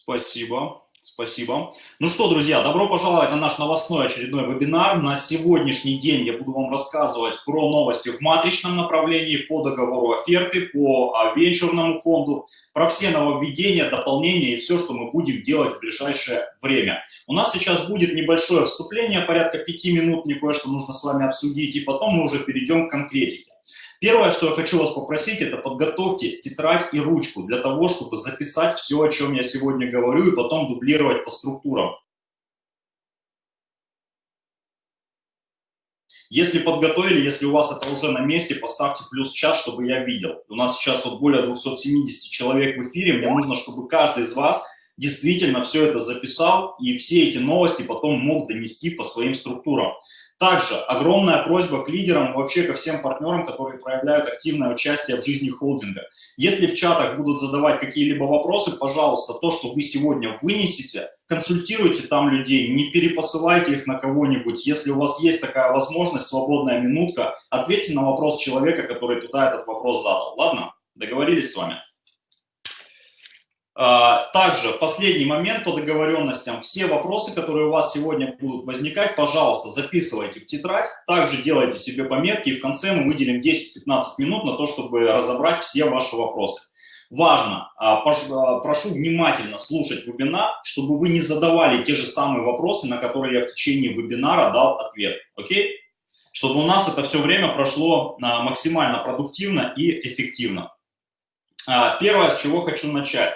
Спасибо. Спасибо. Ну что, друзья, добро пожаловать на наш новостной очередной вебинар. На сегодняшний день я буду вам рассказывать про новости в матричном направлении, по договору оферты, по а, венчурному фонду, про все нововведения, дополнения и все, что мы будем делать в ближайшее время. У нас сейчас будет небольшое вступление, порядка пяти минут, мне кое-что нужно с вами обсудить, и потом мы уже перейдем к конкретике. Первое, что я хочу вас попросить, это подготовьте тетрадь и ручку для того, чтобы записать все, о чем я сегодня говорю, и потом дублировать по структурам. Если подготовили, если у вас это уже на месте, поставьте плюс час, чтобы я видел. У нас сейчас вот более 270 человек в эфире, мне нужно, чтобы каждый из вас действительно все это записал и все эти новости потом мог донести по своим структурам. Также огромная просьба к лидерам, вообще ко всем партнерам, которые проявляют активное участие в жизни холдинга. Если в чатах будут задавать какие-либо вопросы, пожалуйста, то, что вы сегодня вынесете, консультируйте там людей, не перепосылайте их на кого-нибудь. Если у вас есть такая возможность, свободная минутка, ответьте на вопрос человека, который туда этот вопрос задал. Ладно? Договорились с вами? А, также последний момент по договоренностям. Все вопросы, которые у вас сегодня будут возникать, пожалуйста, записывайте в тетрадь. Также делайте себе пометки, и в конце мы выделим 10-15 минут на то, чтобы разобрать все ваши вопросы. Важно, а, а, прошу внимательно слушать вебинар, чтобы вы не задавали те же самые вопросы, на которые я в течение вебинара дал ответ. Окей? Чтобы у нас это все время прошло максимально продуктивно и эффективно. Первое, с чего хочу начать.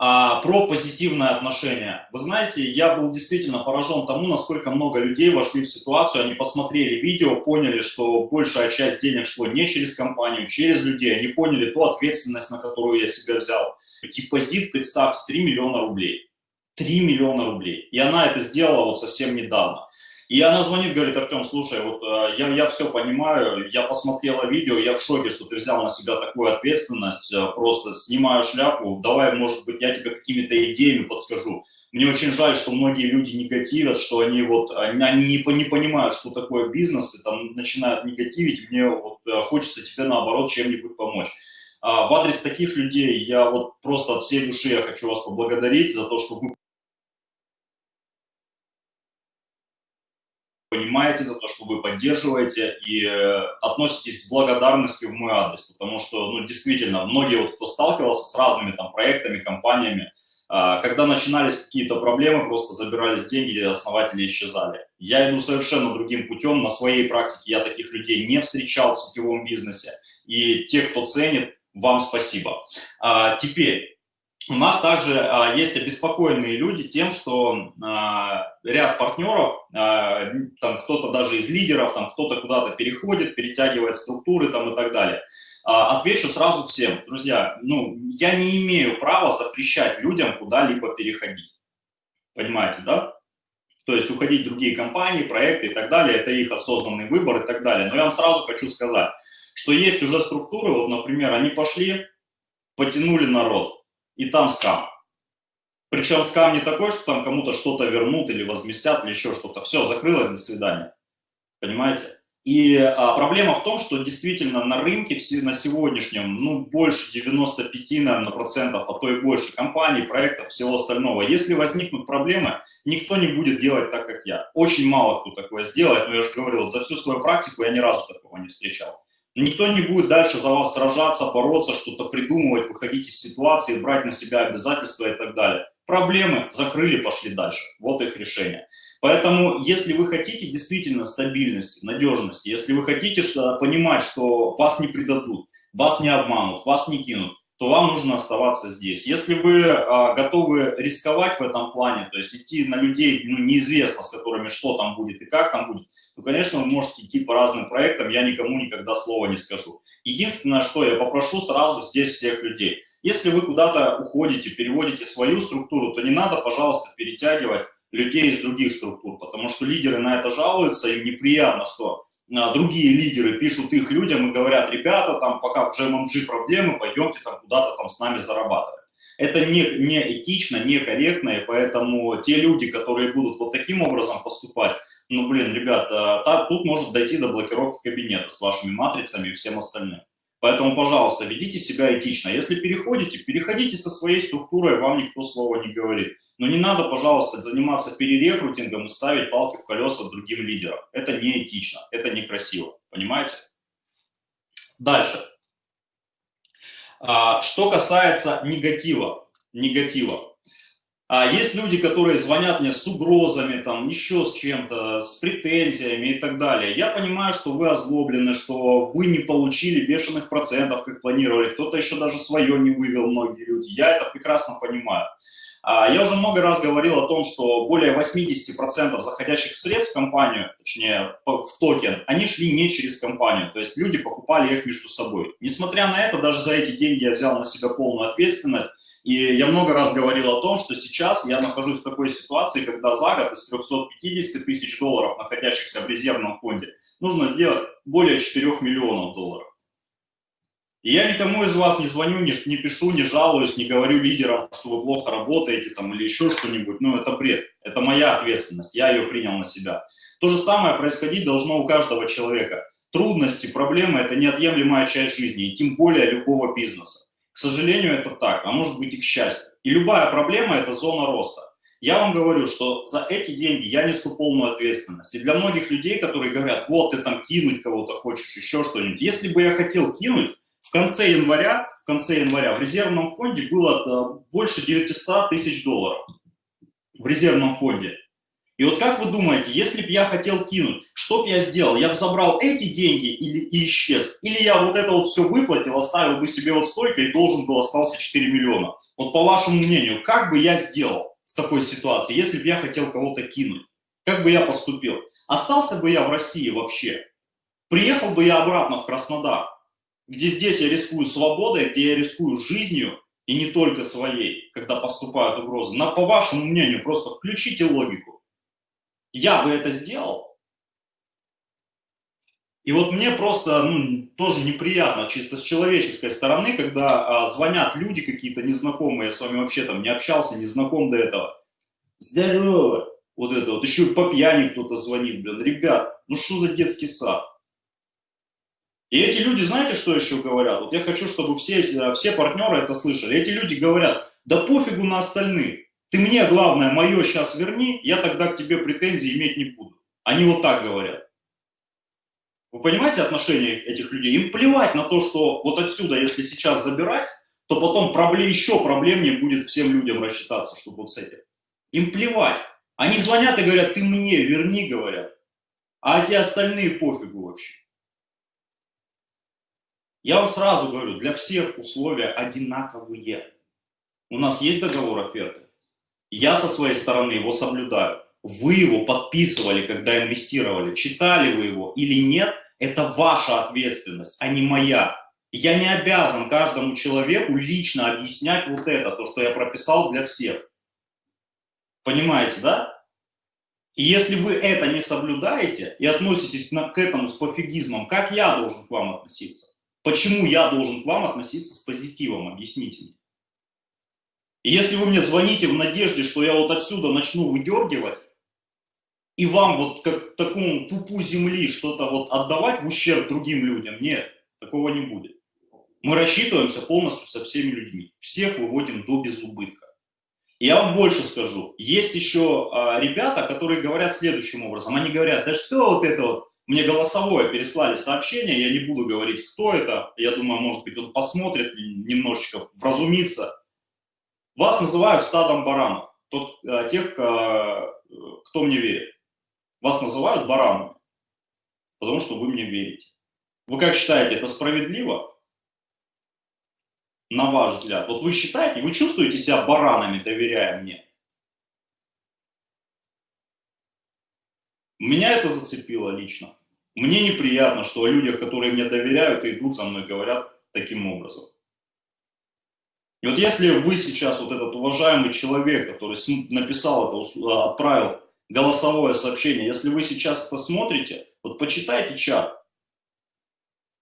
А, про позитивное отношение. Вы знаете, я был действительно поражен тому, насколько много людей вошли в ситуацию, они посмотрели видео, поняли, что большая часть денег шло не через компанию, через людей, они поняли ту ответственность, на которую я себя взял. Депозит, представьте, 3 миллиона рублей. 3 миллиона рублей. И она это сделала вот совсем недавно. И она звонит, говорит, Артем, слушай, вот э, я, я все понимаю, я посмотрела видео, я в шоке, что ты взял на себя такую ответственность, э, просто снимаю шляпу, давай, может быть, я тебе какими-то идеями подскажу. Мне очень жаль, что многие люди негативят, что они вот, они, не, не понимают, что такое бизнес, и там начинают негативить, мне вот э, хочется тебе наоборот чем-нибудь помочь. А в адрес таких людей я вот просто от всей души я хочу вас поблагодарить за то, что вы понимаете, за то, что вы поддерживаете и э, относитесь с благодарностью в мой адрес, потому что, ну, действительно, многие, вот, кто сталкивался с разными там проектами, компаниями, а, когда начинались какие-то проблемы, просто забирались деньги, основатели исчезали. Я иду совершенно другим путем, на своей практике я таких людей не встречал в сетевом бизнесе, и те, кто ценит, вам спасибо. А, теперь, у нас также а, есть обеспокоенные люди тем, что а, ряд партнеров, а, там кто-то даже из лидеров, там кто-то куда-то переходит, перетягивает структуры там и так далее. А, отвечу сразу всем, друзья, ну, я не имею права запрещать людям куда-либо переходить. Понимаете, да? То есть уходить в другие компании, проекты и так далее, это их осознанный выбор и так далее. Но я вам сразу хочу сказать, что есть уже структуры, вот, например, они пошли, потянули народ, и там скам. Причем скам не такой, что там кому-то что-то вернут или возместят, или еще что-то. Все, закрылось, до свидания. Понимаете? И а, проблема в том, что действительно на рынке на сегодняшнем, ну, больше 95, наверное, процентов, а то и больше компаний, проектов, всего остального. Если возникнут проблемы, никто не будет делать так, как я. Очень мало кто такое сделает, но я же говорил, за всю свою практику я ни разу такого не встречал. Никто не будет дальше за вас сражаться, бороться, что-то придумывать, выходить из ситуации, брать на себя обязательства и так далее. Проблемы закрыли, пошли дальше. Вот их решение. Поэтому, если вы хотите действительно стабильности, надежности, если вы хотите понимать, что вас не предадут, вас не обманут, вас не кинут, то вам нужно оставаться здесь. Если вы а, готовы рисковать в этом плане, то есть идти на людей, ну, неизвестно, с которыми что там будет и как там будет, то, конечно, вы можете идти по разным проектам, я никому никогда слова не скажу. Единственное, что я попрошу сразу здесь всех людей. Если вы куда-то уходите, переводите свою структуру, то не надо, пожалуйста, перетягивать людей из других структур, потому что лидеры на это жалуются, им неприятно, что а, другие лидеры пишут их людям и говорят, ребята, там пока в GMMG проблемы, пойдемте там куда-то там с нами зарабатывать. Это не, не этично, не корректно, и поэтому те люди, которые будут вот таким образом поступать, ну, блин, ребят, а, тут может дойти до блокировки кабинета с вашими матрицами и всем остальным. Поэтому, пожалуйста, ведите себя этично. Если переходите, переходите со своей структурой, вам никто слова не говорит. Но не надо, пожалуйста, заниматься перерекрутингом и ставить палки в колеса другим лидерам. Это неэтично, это некрасиво, понимаете? Дальше. А, что касается негатива, негатива. А есть люди, которые звонят мне с угрозами, там, еще с чем-то, с претензиями и так далее. Я понимаю, что вы озлоблены, что вы не получили бешеных процентов, как планировали. Кто-то еще даже свое не вывел, многие люди. Я это прекрасно понимаю. А, я уже много раз говорил о том, что более 80% заходящих средств в компанию, точнее в токен, они шли не через компанию, то есть люди покупали их между собой. Несмотря на это, даже за эти деньги я взял на себя полную ответственность, и я много раз говорил о том, что сейчас я нахожусь в такой ситуации, когда за год из 350 тысяч долларов, находящихся в резервном фонде, нужно сделать более 4 миллионов долларов. И я никому из вас не звоню, не, не пишу, не жалуюсь, не говорю лидерам, что вы плохо работаете там или еще что-нибудь. Ну, это бред. Это моя ответственность, я ее принял на себя. То же самое происходить должно у каждого человека. Трудности, проблемы – это неотъемлемая часть жизни, и тем более любого бизнеса. К сожалению, это так, а может быть и к счастью. И любая проблема – это зона роста. Я вам говорю, что за эти деньги я несу полную ответственность. И для многих людей, которые говорят, вот ты там кинуть кого-то хочешь, еще что-нибудь. Если бы я хотел кинуть, в конце января, в конце января в резервном фонде было э, больше 900 тысяч долларов. В резервном фонде. И вот как вы думаете, если бы я хотел кинуть, что бы я сделал? Я бы забрал эти деньги или, и исчез? Или я вот это вот все выплатил, оставил бы себе вот столько и должен был остался 4 миллиона? Вот по вашему мнению, как бы я сделал в такой ситуации, если бы я хотел кого-то кинуть? Как бы я поступил? Остался бы я в России вообще? Приехал бы я обратно в Краснодар, где здесь я рискую свободой, где я рискую жизнью, и не только своей, когда поступают угрозы. На, по вашему мнению, просто включите логику я бы это сделал. И вот мне просто ну, тоже неприятно, чисто с человеческой стороны, когда а, звонят люди какие-то незнакомые, я с вами вообще там не общался, не знаком до этого. Здорово! Вот это вот, еще и по пьяни кто-то звонит, блин, ребят, ну что за детский сад? И эти люди, знаете, что еще говорят? Вот я хочу, чтобы все, все партнеры это слышали. Эти люди говорят, да пофигу на остальных. Ты мне, главное, мое сейчас верни, я тогда к тебе претензий иметь не буду. Они вот так говорят. Вы понимаете отношение этих людей? Им плевать на то, что вот отсюда, если сейчас забирать, то потом проблем, еще проблемнее будет всем людям рассчитаться, чтобы вот с этим. Им плевать. Они звонят и говорят, ты мне верни, говорят. А те остальные пофигу вообще. Я вам сразу говорю, для всех условия одинаковые. У нас есть договор оферты. Я со своей стороны его соблюдаю. Вы его подписывали, когда инвестировали, читали вы его или нет, это ваша ответственность, а не моя. Я не обязан каждому человеку лично объяснять вот это, то, что я прописал для всех. Понимаете, да? И если вы это не соблюдаете и относитесь к этому с пофигизмом, как я должен к вам относиться? Почему я должен к вам относиться с позитивом? Объясните мне. И если вы мне звоните в надежде, что я вот отсюда начну выдергивать, и вам вот как такому пупу земли что-то вот отдавать в ущерб другим людям, нет, такого не будет. Мы рассчитываемся полностью со всеми людьми. Всех выводим до безубытка. Я вам больше скажу. Есть еще а, ребята, которые говорят следующим образом. Они говорят, да что вот это вот, мне голосовое переслали сообщение, я не буду говорить, кто это. Я думаю, может быть, он посмотрит, немножечко вразумится. Вас называют стадом баранов, тот, э, тех, э, кто мне верит. Вас называют баранами, потому что вы мне верите. Вы как считаете, это справедливо? На ваш взгляд. Вот вы считаете, вы чувствуете себя баранами, доверяя мне? Меня это зацепило лично. Мне неприятно, что о людях, которые мне доверяют идут за мной, говорят таким образом. И вот если вы сейчас, вот этот уважаемый человек, который написал это, отправил голосовое сообщение, если вы сейчас посмотрите, вот почитайте чат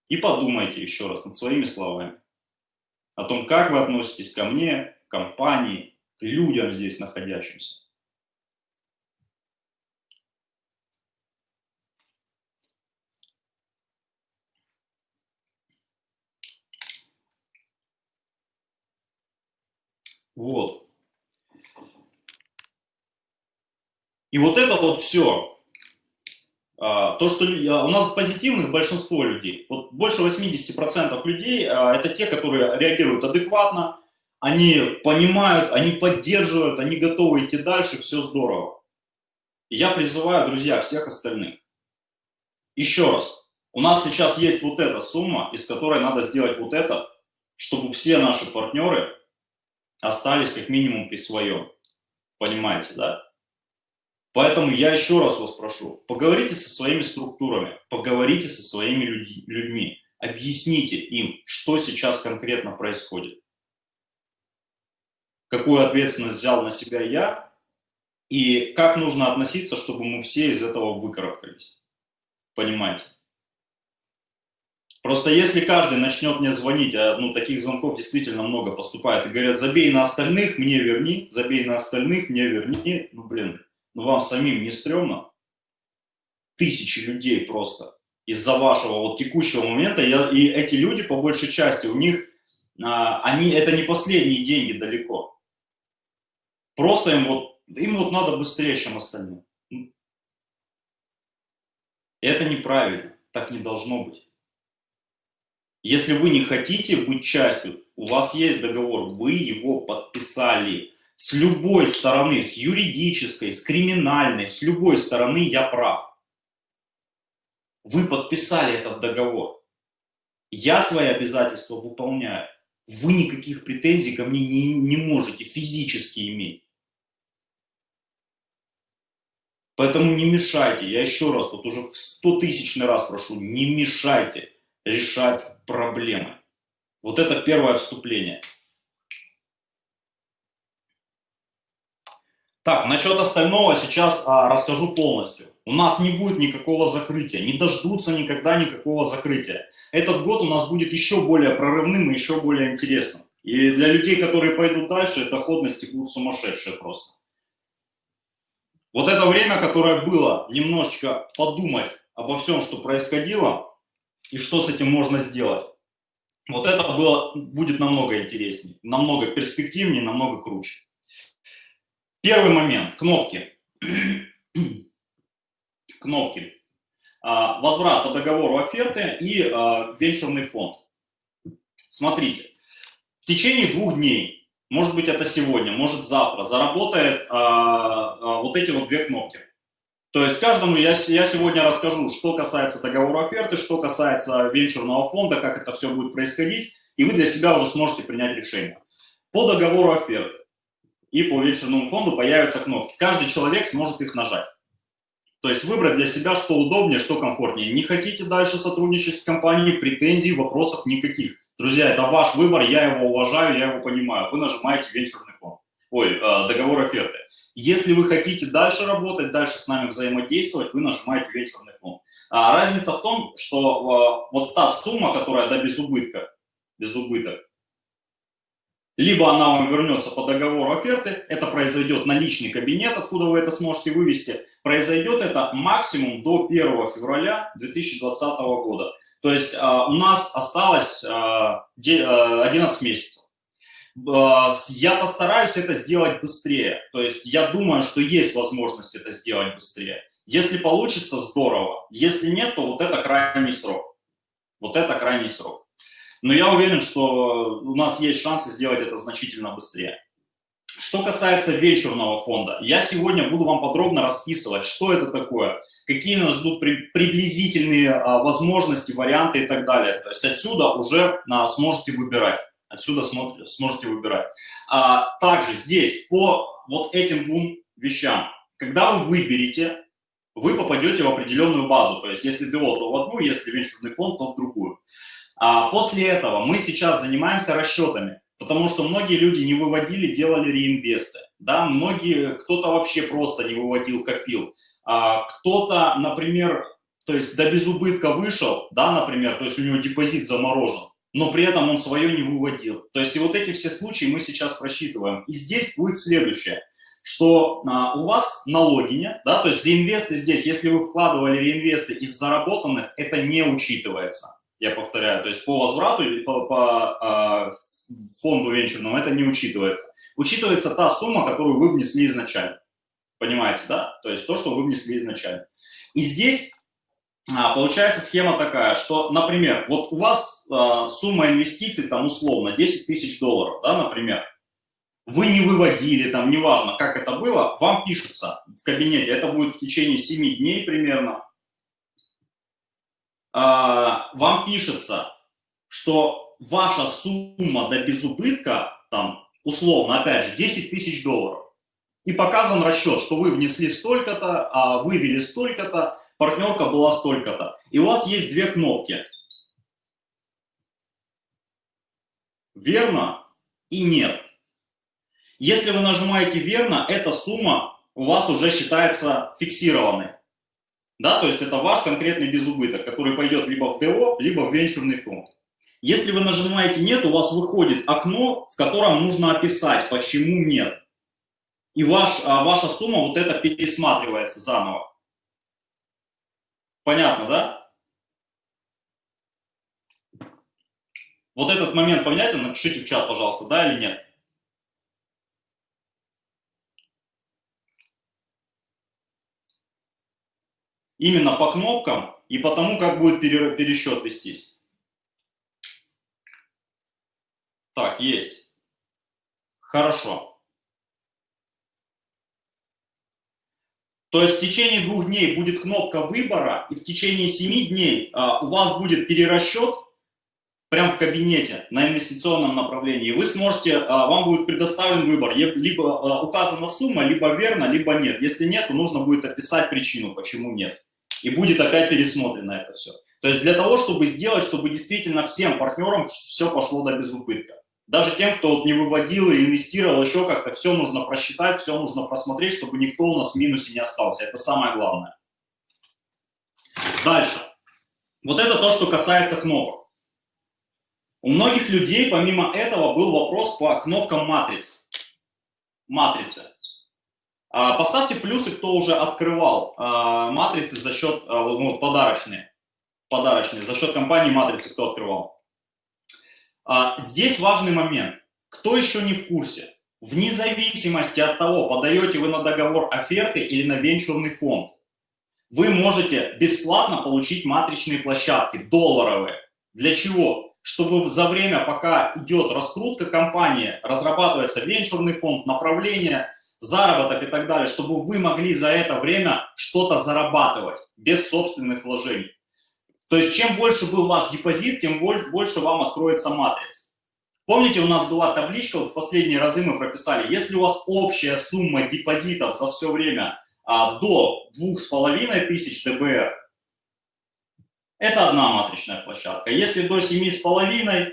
и подумайте еще раз над своими словами о том, как вы относитесь ко мне, компании, людям здесь находящимся. Вот. И вот это вот все, а, то, что у нас позитивных большинство людей, вот больше 80% людей, а, это те, которые реагируют адекватно, они понимают, они поддерживают, они готовы идти дальше, все здорово. Я призываю, друзья, всех остальных. Еще раз, у нас сейчас есть вот эта сумма, из которой надо сделать вот это, чтобы все наши партнеры остались как минимум при своем. Понимаете, да? Поэтому я еще раз вас прошу, поговорите со своими структурами, поговорите со своими людьми, объясните им, что сейчас конкретно происходит. Какую ответственность взял на себя я и как нужно относиться, чтобы мы все из этого выкарабкались. Понимаете? Просто если каждый начнет мне звонить, а ну, таких звонков действительно много поступает, и говорят, забей на остальных, мне верни, забей на остальных, мне верни, ну блин, но вам самим не стрёмно? Тысячи людей просто из-за вашего вот текущего момента, и эти люди, по большей части, у них, а, они, это не последние деньги далеко. Просто им вот, им вот надо быстрее, чем остальным. Это неправильно, так не должно быть. Если вы не хотите быть частью, у вас есть договор, вы его подписали, с любой стороны, с юридической, с криминальной, с любой стороны я прав. Вы подписали этот договор. Я свои обязательства выполняю. Вы никаких претензий ко мне не, не можете физически иметь. Поэтому не мешайте, я еще раз, вот уже сто тысячный раз прошу, не мешайте решать проблемы. Вот это первое вступление. Так, насчет остального сейчас а, расскажу полностью. У нас не будет никакого закрытия, не дождутся никогда никакого закрытия. Этот год у нас будет еще более прорывным и еще более интересным. И для людей, которые пойдут дальше, доходности будут сумасшедшие просто. Вот это время, которое было, немножечко подумать обо всем, что происходило, и что с этим можно сделать. Вот это было, будет намного интереснее, намного перспективнее, намного круче. Первый момент, кнопки. кнопки. А, возврат по договору оферты и а, венчурный фонд. Смотрите, в течение двух дней, может быть это сегодня, может завтра, заработает а, вот эти вот две кнопки. То есть каждому я, я сегодня расскажу, что касается договора оферты, что касается венчурного фонда, как это все будет происходить, и вы для себя уже сможете принять решение. По договору оферты и по венчурному фонду появятся кнопки. Каждый человек сможет их нажать. То есть выбрать для себя, что удобнее, что комфортнее. Не хотите дальше сотрудничать с компанией, претензий, вопросов никаких. Друзья, это ваш выбор, я его уважаю, я его понимаю. Вы нажимаете венчурный фонд, ой, э, договор оферты. Если вы хотите дальше работать, дальше с нами взаимодействовать, вы нажимаете венчурный фонд. А разница в том, что э, вот та сумма, которая до да, без убытка, без убыток, либо она вам вернется по договору оферты, это произойдет на личный кабинет, откуда вы это сможете вывести. Произойдет это максимум до 1 февраля 2020 года. То есть а, у нас осталось а, 11 месяцев. А, я постараюсь это сделать быстрее. То есть я думаю, что есть возможность это сделать быстрее. Если получится, здорово. Если нет, то вот это крайний срок. Вот это крайний срок. Но я уверен, что у нас есть шансы сделать это значительно быстрее. Что касается вечерного фонда, я сегодня буду вам подробно расписывать, что это такое, какие нас ждут приблизительные а, возможности, варианты и так далее. То есть отсюда уже а, сможете выбирать. Отсюда сможете выбирать. А, также здесь по вот этим двум вещам, когда вы выберете, вы попадете в определенную базу. То есть если ДО, то в одну, если венчурный фонд, то в другую. А после этого мы сейчас занимаемся расчетами, потому что многие люди не выводили, делали реинвесты. Да? Многие, кто-то вообще просто не выводил, копил. А кто-то, например, то есть до безубытка вышел, да, например, то есть у него депозит заморожен, но при этом он свое не выводил. То есть и вот эти все случаи мы сейчас просчитываем. И здесь будет следующее, что а, у вас на логине, да, то есть реинвесты здесь, если вы вкладывали реинвесты из заработанных, это не учитывается я повторяю, то есть по возврату по, по э, фонду венчурному это не учитывается. учитывается та сумма, которую вы внесли изначально. Понимаете, да? То есть то, что вы внесли изначально. И здесь а, получается схема такая, что, например, вот у вас а, сумма инвестиций там условно 10 тысяч долларов, да, например, вы не выводили, там, неважно, как это было, вам пишется в кабинете, это будет в течение 7 дней примерно, а, вам пишется, что ваша сумма до безубытка, там, условно, опять же, 10 тысяч долларов, и показан расчет, что вы внесли столько-то, а вывели столько-то, партнерка была столько-то. И у вас есть две кнопки. Верно и нет. Если вы нажимаете верно, эта сумма у вас уже считается фиксированной. Да, то есть это ваш конкретный безубыток, который пойдет либо в ТО, либо в венчурный фонд. Если вы нажимаете «нет», у вас выходит окно, в котором нужно описать, почему нет. И ваш, а, ваша сумма вот это пересматривается заново. Понятно, да? Вот этот момент понятен? Напишите в чат, пожалуйста, да или нет. Именно по кнопкам и по тому, как будет пересчет вестись. Так, есть. Хорошо. То есть в течение двух дней будет кнопка выбора, и в течение семи дней а, у вас будет перерасчет прямо в кабинете на инвестиционном направлении. Вы сможете, а, вам будет предоставлен выбор, либо а, указана сумма, либо верно, либо нет. Если нет, то нужно будет описать причину, почему нет. И будет опять пересмотрено это все. То есть для того, чтобы сделать, чтобы действительно всем партнерам все пошло до безубытка. Даже тем, кто вот не выводил и инвестировал еще как-то, все нужно просчитать, все нужно просмотреть, чтобы никто у нас в минусе не остался. Это самое главное. Дальше. Вот это то, что касается кнопок. У многих людей, помимо этого, был вопрос по кнопкам матриц. Матрицы. А, поставьте плюсы, кто уже открывал а, матрицы за счет, а, ну, подарочные, подарочные, за счет компании матрицы, кто открывал. Здесь важный момент. Кто еще не в курсе? Вне зависимости от того, подаете вы на договор оферты или на венчурный фонд, вы можете бесплатно получить матричные площадки, долларовые. Для чего? Чтобы за время, пока идет раскрутка компании, разрабатывается венчурный фонд, направление, заработок и так далее, чтобы вы могли за это время что-то зарабатывать без собственных вложений. То есть чем больше был ваш депозит, тем больше вам откроется матрица. Помните, у нас была табличка, вот в последние разы мы прописали, если у вас общая сумма депозитов за все время а, до 2500 ДБР, это одна матричная площадка. Если до 7,5,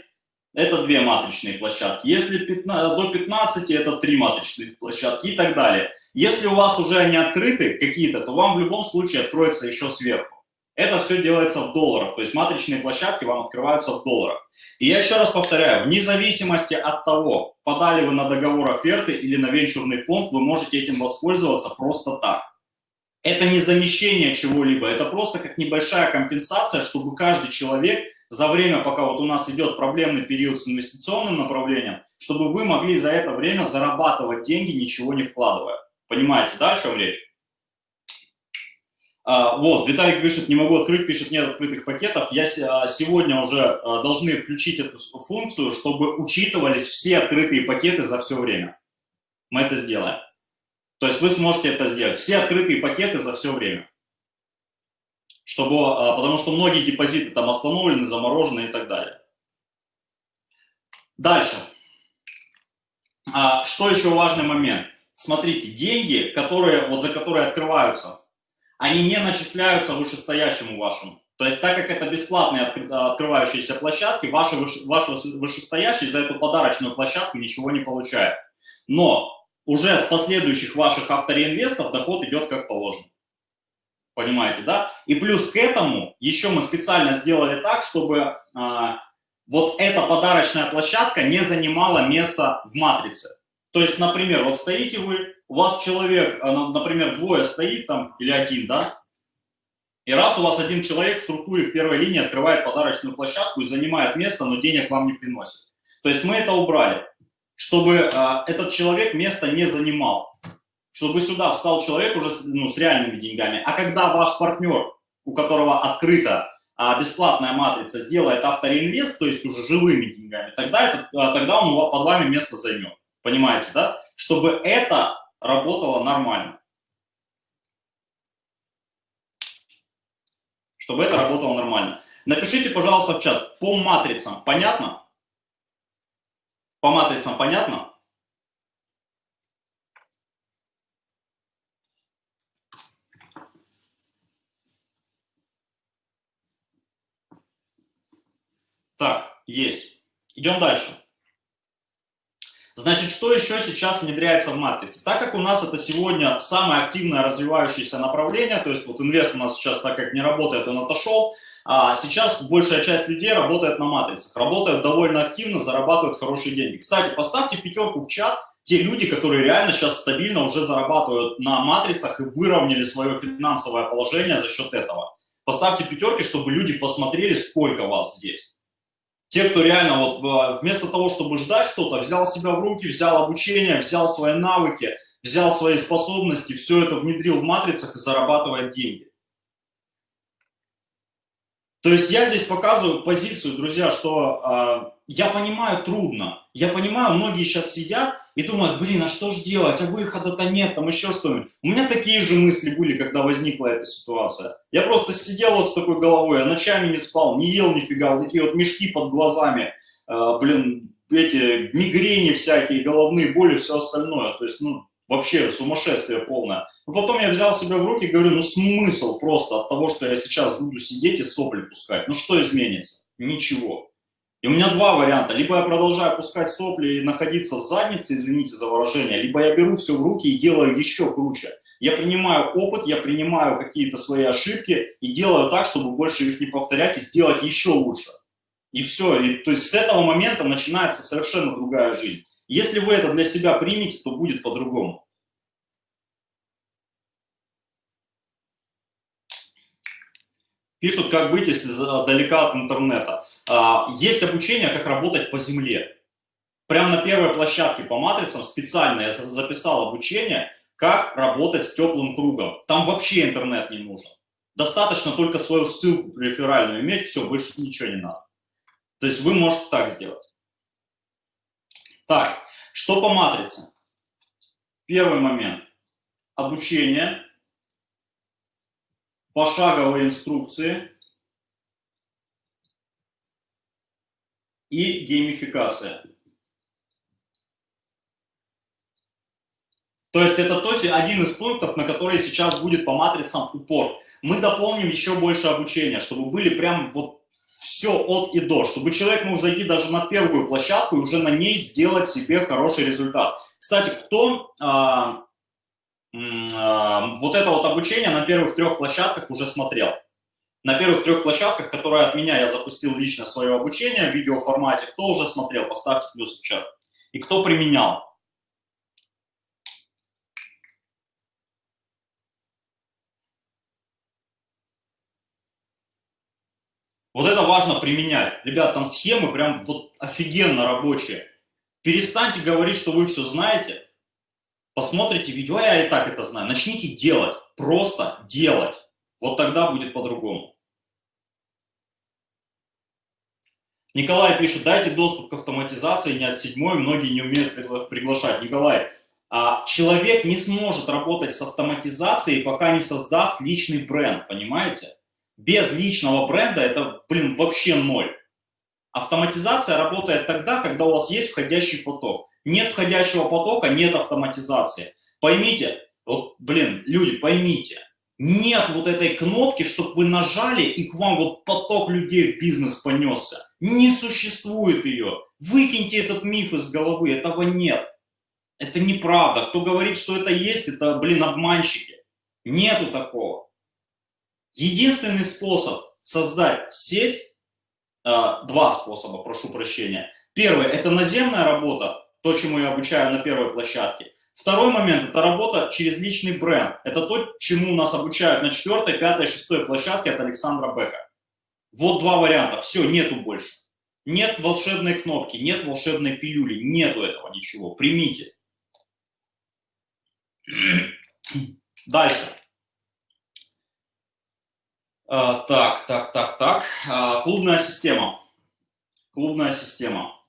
это две матричные площадки. Если 15, до 15, это три матричные площадки и так далее. Если у вас уже они открыты какие-то, то вам в любом случае откроется еще сверху. Это все делается в долларах, то есть матричные площадки вам открываются в долларах. И я еще раз повторяю, вне зависимости от того, подали вы на договор оферты или на венчурный фонд, вы можете этим воспользоваться просто так. Это не замещение чего-либо, это просто как небольшая компенсация, чтобы каждый человек за время, пока вот у нас идет проблемный период с инвестиционным направлением, чтобы вы могли за это время зарабатывать деньги, ничего не вкладывая. Понимаете, да, о чем речь? А, вот, Виталик пишет, не могу открыть, пишет, нет открытых пакетов. Я а, сегодня уже а, должны включить эту функцию, чтобы учитывались все открытые пакеты за все время. Мы это сделаем. То есть вы сможете это сделать. Все открытые пакеты за все время. Чтобы, потому что многие депозиты там остановлены, заморожены и так далее. Дальше. Что еще важный момент? Смотрите, деньги, которые, вот за которые открываются они не начисляются вышестоящему вашему. То есть, так как это бесплатные открывающиеся площадки, ваш, ваш вышестоящий за эту подарочную площадку ничего не получает. Но уже с последующих ваших автореинвестов доход идет как положено. Понимаете, да? И плюс к этому еще мы специально сделали так, чтобы а, вот эта подарочная площадка не занимала место в матрице. То есть, например, вот стоите вы, у вас человек, а, например, двое стоит там, или один, да, и раз у вас один человек в структуре в первой линии открывает подарочную площадку и занимает место, но денег вам не приносит. То есть мы это убрали. Чтобы э, этот человек место не занимал, чтобы сюда встал человек уже ну, с реальными деньгами. А когда ваш партнер, у которого открыта а бесплатная матрица сделает автореинвест, то есть уже живыми деньгами, тогда, это, тогда он под вами место займет. Понимаете, да? Чтобы это работало нормально. Чтобы это работало нормально. Напишите, пожалуйста, в чат, по матрицам понятно? По матрицам понятно? Так, есть. Идем дальше. Значит, что еще сейчас внедряется в матрице? Так как у нас это сегодня самое активное развивающееся направление, то есть вот инвест у нас сейчас, так как не работает, он отошел, а сейчас большая часть людей работает на матрицах, работают довольно активно, зарабатывают хорошие деньги. Кстати, поставьте пятерку в чат, те люди, которые реально сейчас стабильно уже зарабатывают на матрицах и выровняли свое финансовое положение за счет этого. Поставьте пятерки, чтобы люди посмотрели, сколько вас здесь. Те, кто реально вот э, вместо того, чтобы ждать что-то, взял себя в руки, взял обучение, взял свои навыки, взял свои способности, все это внедрил в матрицах и зарабатывает деньги. То есть я здесь показываю позицию, друзья, что э, я понимаю трудно. Я понимаю, многие сейчас сидят и думают, блин, а что же делать, а выхода-то нет, там еще что-нибудь. У меня такие же мысли были, когда возникла эта ситуация. Я просто сидел вот с такой головой, я ночами не спал, не ел нифига, вот такие вот мешки под глазами, э, блин, эти мигрени всякие, головные боли, все остальное. То есть, ну, вообще сумасшествие полное. Но потом я взял себя в руки и говорю, ну смысл просто от того, что я сейчас буду сидеть и сопли пускать. Ну что изменится? Ничего. И у меня два варианта. Либо я продолжаю пускать сопли и находиться в заднице, извините за выражение, либо я беру все в руки и делаю еще круче. Я принимаю опыт, я принимаю какие-то свои ошибки и делаю так, чтобы больше их не повторять и сделать еще лучше. И все. И, то есть с этого момента начинается совершенно другая жизнь. Если вы это для себя примете, то будет по-другому. Пишут, как быть, если далека от интернета. А, есть обучение, как работать по земле. Прямо на первой площадке по матрицам специально я записал обучение, как работать с теплым кругом. Там вообще интернет не нужен. Достаточно только свою ссылку реферальную иметь, все, больше ничего не надо. То есть вы можете так сделать. Так, что по матрице? Первый момент. Обучение пошаговые инструкции и геймификация. То есть это то один из пунктов, на который сейчас будет по матрицам упор. Мы дополним еще больше обучения, чтобы были прям вот все от и до, чтобы человек мог зайти даже на первую площадку и уже на ней сделать себе хороший результат. Кстати, кто а, вот это вот обучение на первых трех площадках уже смотрел. На первых трех площадках, которые от меня я запустил лично свое обучение в видеоформате, кто уже смотрел, поставьте плюс в чат. И кто применял. Вот это важно применять. Ребят, там схемы прям вот офигенно рабочие. Перестаньте говорить, что вы все знаете, посмотрите видео, я и так это знаю, начните делать, просто делать. Вот тогда будет по-другому. Николай пишет, дайте доступ к автоматизации не от седьмой, многие не умеют приглашать. Николай, а человек не сможет работать с автоматизацией, пока не создаст личный бренд, понимаете? Без личного бренда это, блин, вообще ноль. Автоматизация работает тогда, когда у вас есть входящий поток. Нет входящего потока, нет автоматизации. Поймите, вот, блин, люди, поймите, нет вот этой кнопки, чтобы вы нажали, и к вам вот поток людей в бизнес понесся. Не существует ее. Выкиньте этот миф из головы, этого нет. Это неправда. Кто говорит, что это есть, это, блин, обманщики. Нету такого. Единственный способ создать сеть, а, два способа, прошу прощения. Первый – это наземная работа, то, чему я обучаю на первой площадке. Второй момент – это работа через личный бренд. Это то, чему нас обучают на четвертой, пятой, шестой площадке от Александра Бека. Вот два варианта. Все, нету больше. Нет волшебной кнопки, нет волшебной пилюли, нету этого ничего. Примите. Дальше. А, так, так, так, так. А, клубная система. Клубная система.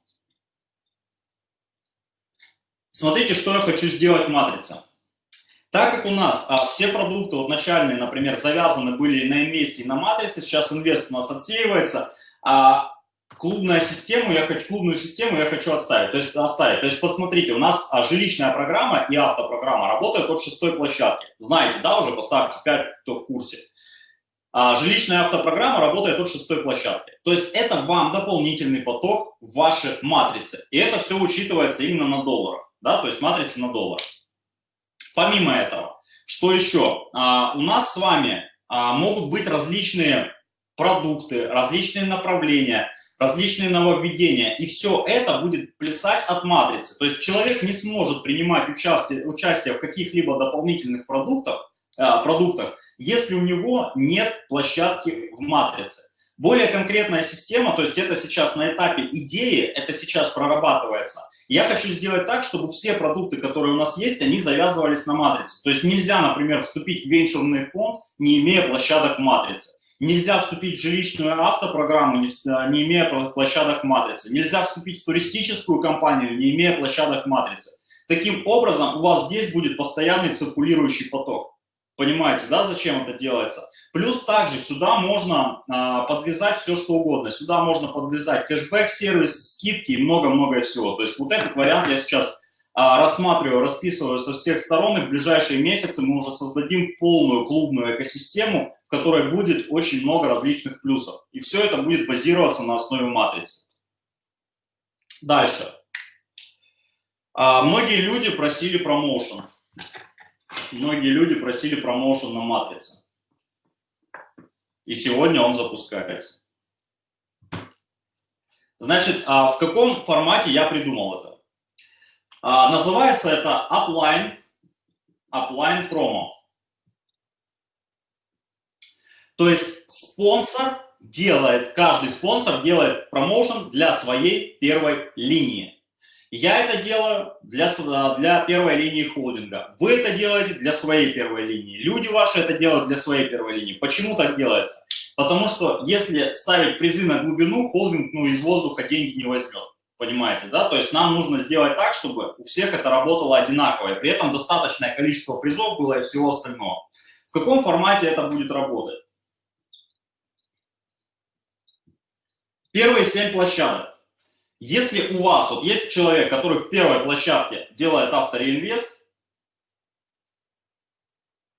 Смотрите, что я хочу сделать в матрице. Так как у нас а, все продукты вот начальные, например, завязаны были на инвесте и на матрице, сейчас инвест у нас отсеивается, а клубную систему я хочу, клубную систему я хочу оставить. То есть оставить. То есть посмотрите, у нас а, жилищная программа и автопрограмма работают от шестой площадки. Знаете, да, уже поставьте 5, кто в курсе. А, жилищная автопрограмма работает от шестой площадки. То есть это вам дополнительный поток в вашей матрице. И это все учитывается именно на долларах. Да, то есть матрица на доллар. Помимо этого, что еще? А, у нас с вами а, могут быть различные продукты, различные направления, различные нововведения. И все это будет плясать от матрицы. То есть человек не сможет принимать участие, участие в каких-либо дополнительных продуктах, а, продуктах, если у него нет площадки в матрице. Более конкретная система, то есть это сейчас на этапе идеи, это сейчас прорабатывается. Я хочу сделать так, чтобы все продукты, которые у нас есть, они завязывались на матрице. То есть нельзя, например, вступить в венчурный фонд, не имея площадок в матрице. Нельзя вступить в жилищную автопрограмму, не, не имея площадок матрицы. Нельзя вступить в туристическую компанию, не имея площадок матрицы. Таким образом, у вас здесь будет постоянный циркулирующий поток. Понимаете, да, зачем это делается? Плюс также сюда можно а, подвязать все, что угодно. Сюда можно подвязать кэшбэк-сервис, скидки и много-много всего. То есть вот этот вариант я сейчас а, рассматриваю, расписываю со всех сторон, и в ближайшие месяцы мы уже создадим полную клубную экосистему, в которой будет очень много различных плюсов. И все это будет базироваться на основе матрицы. Дальше. А, многие люди просили промоушен. Многие люди просили промоушен на матрице. И сегодня он запускается. Значит, а в каком формате я придумал это? А, называется это Upline, Upline Promo. То есть спонсор делает, каждый спонсор делает промоушен для своей первой линии. Я это делаю для, для первой линии холдинга. Вы это делаете для своей первой линии. Люди ваши это делают для своей первой линии. Почему так делается? Потому что если ставить призы на глубину, холдинг ну, из воздуха деньги не возьмет. Понимаете, да? То есть нам нужно сделать так, чтобы у всех это работало одинаково, и при этом достаточное количество призов было и всего остального. В каком формате это будет работать? Первые семь площадок. Если у вас вот есть человек, который в первой площадке делает автореинвест,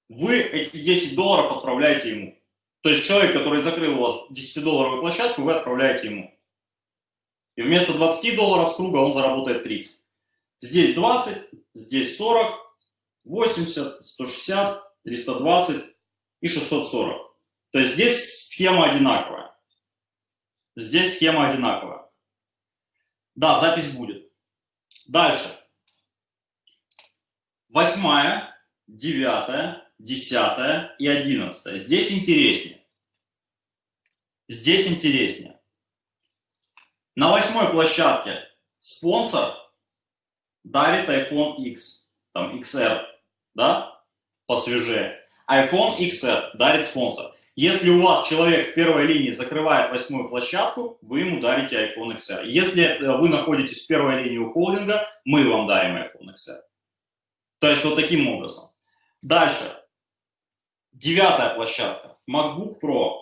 вы эти 10 долларов отправляете ему. То есть человек, который закрыл у вас 10-долларовую площадку, вы отправляете ему. И вместо 20 долларов с круга он заработает 30. Здесь 20, здесь 40, 80, 160, 320 и 640. То есть здесь схема одинаковая. Здесь схема одинаковая. Да, запись будет. Дальше. Восьмая, девятая, десятая и одиннадцатая. Здесь интереснее. Здесь интереснее. На восьмой площадке спонсор дарит iPhone X, там XR, да, посвежее. iPhone XR дарит спонсор. Если у вас человек в первой линии закрывает восьмую площадку, вы ему дарите iPhone XR. Если э, вы находитесь в первой линии у холдинга, мы вам дарим iPhone XR. То есть вот таким образом. Дальше. Девятая площадка. MacBook Pro.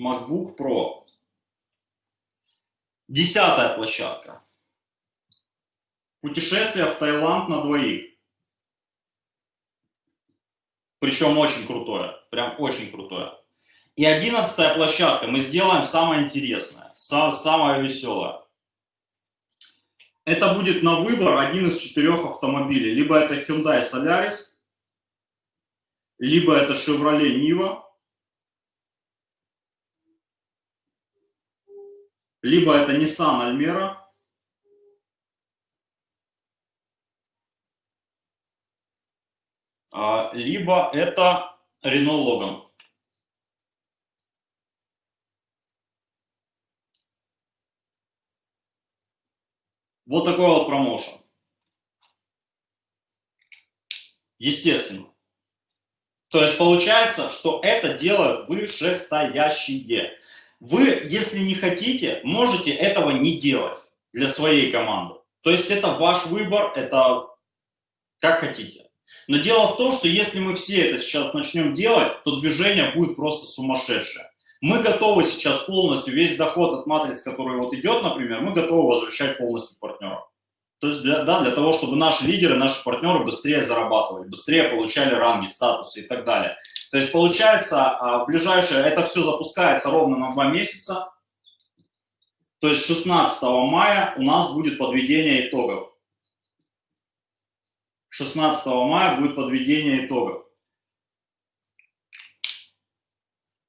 MacBook Pro. Десятая площадка. Путешествие в Таиланд на двоих. Причем очень крутое, прям очень крутое. И одиннадцатая площадка, мы сделаем самое интересное, самое веселое. Это будет на выбор один из четырех автомобилей. Либо это Hyundai Solaris, либо это Chevrolet Niva, либо это Nissan Almera, А, либо это Renault Logan. Вот такой вот промоушен. Естественно. То есть получается, что это делают вышестоящие. Вы, если не хотите, можете этого не делать для своей команды. То есть это ваш выбор, это как хотите. Но дело в том, что если мы все это сейчас начнем делать, то движение будет просто сумасшедшее. Мы готовы сейчас полностью, весь доход от матриц, который вот идет, например, мы готовы возвращать полностью партнерам. То есть для, да, для того, чтобы наши лидеры, наши партнеры быстрее зарабатывали, быстрее получали ранги, статусы и так далее. То есть получается, а, в ближайшее, это все запускается ровно на два месяца. То есть 16 мая у нас будет подведение итогов. 16 мая будет подведение итогов.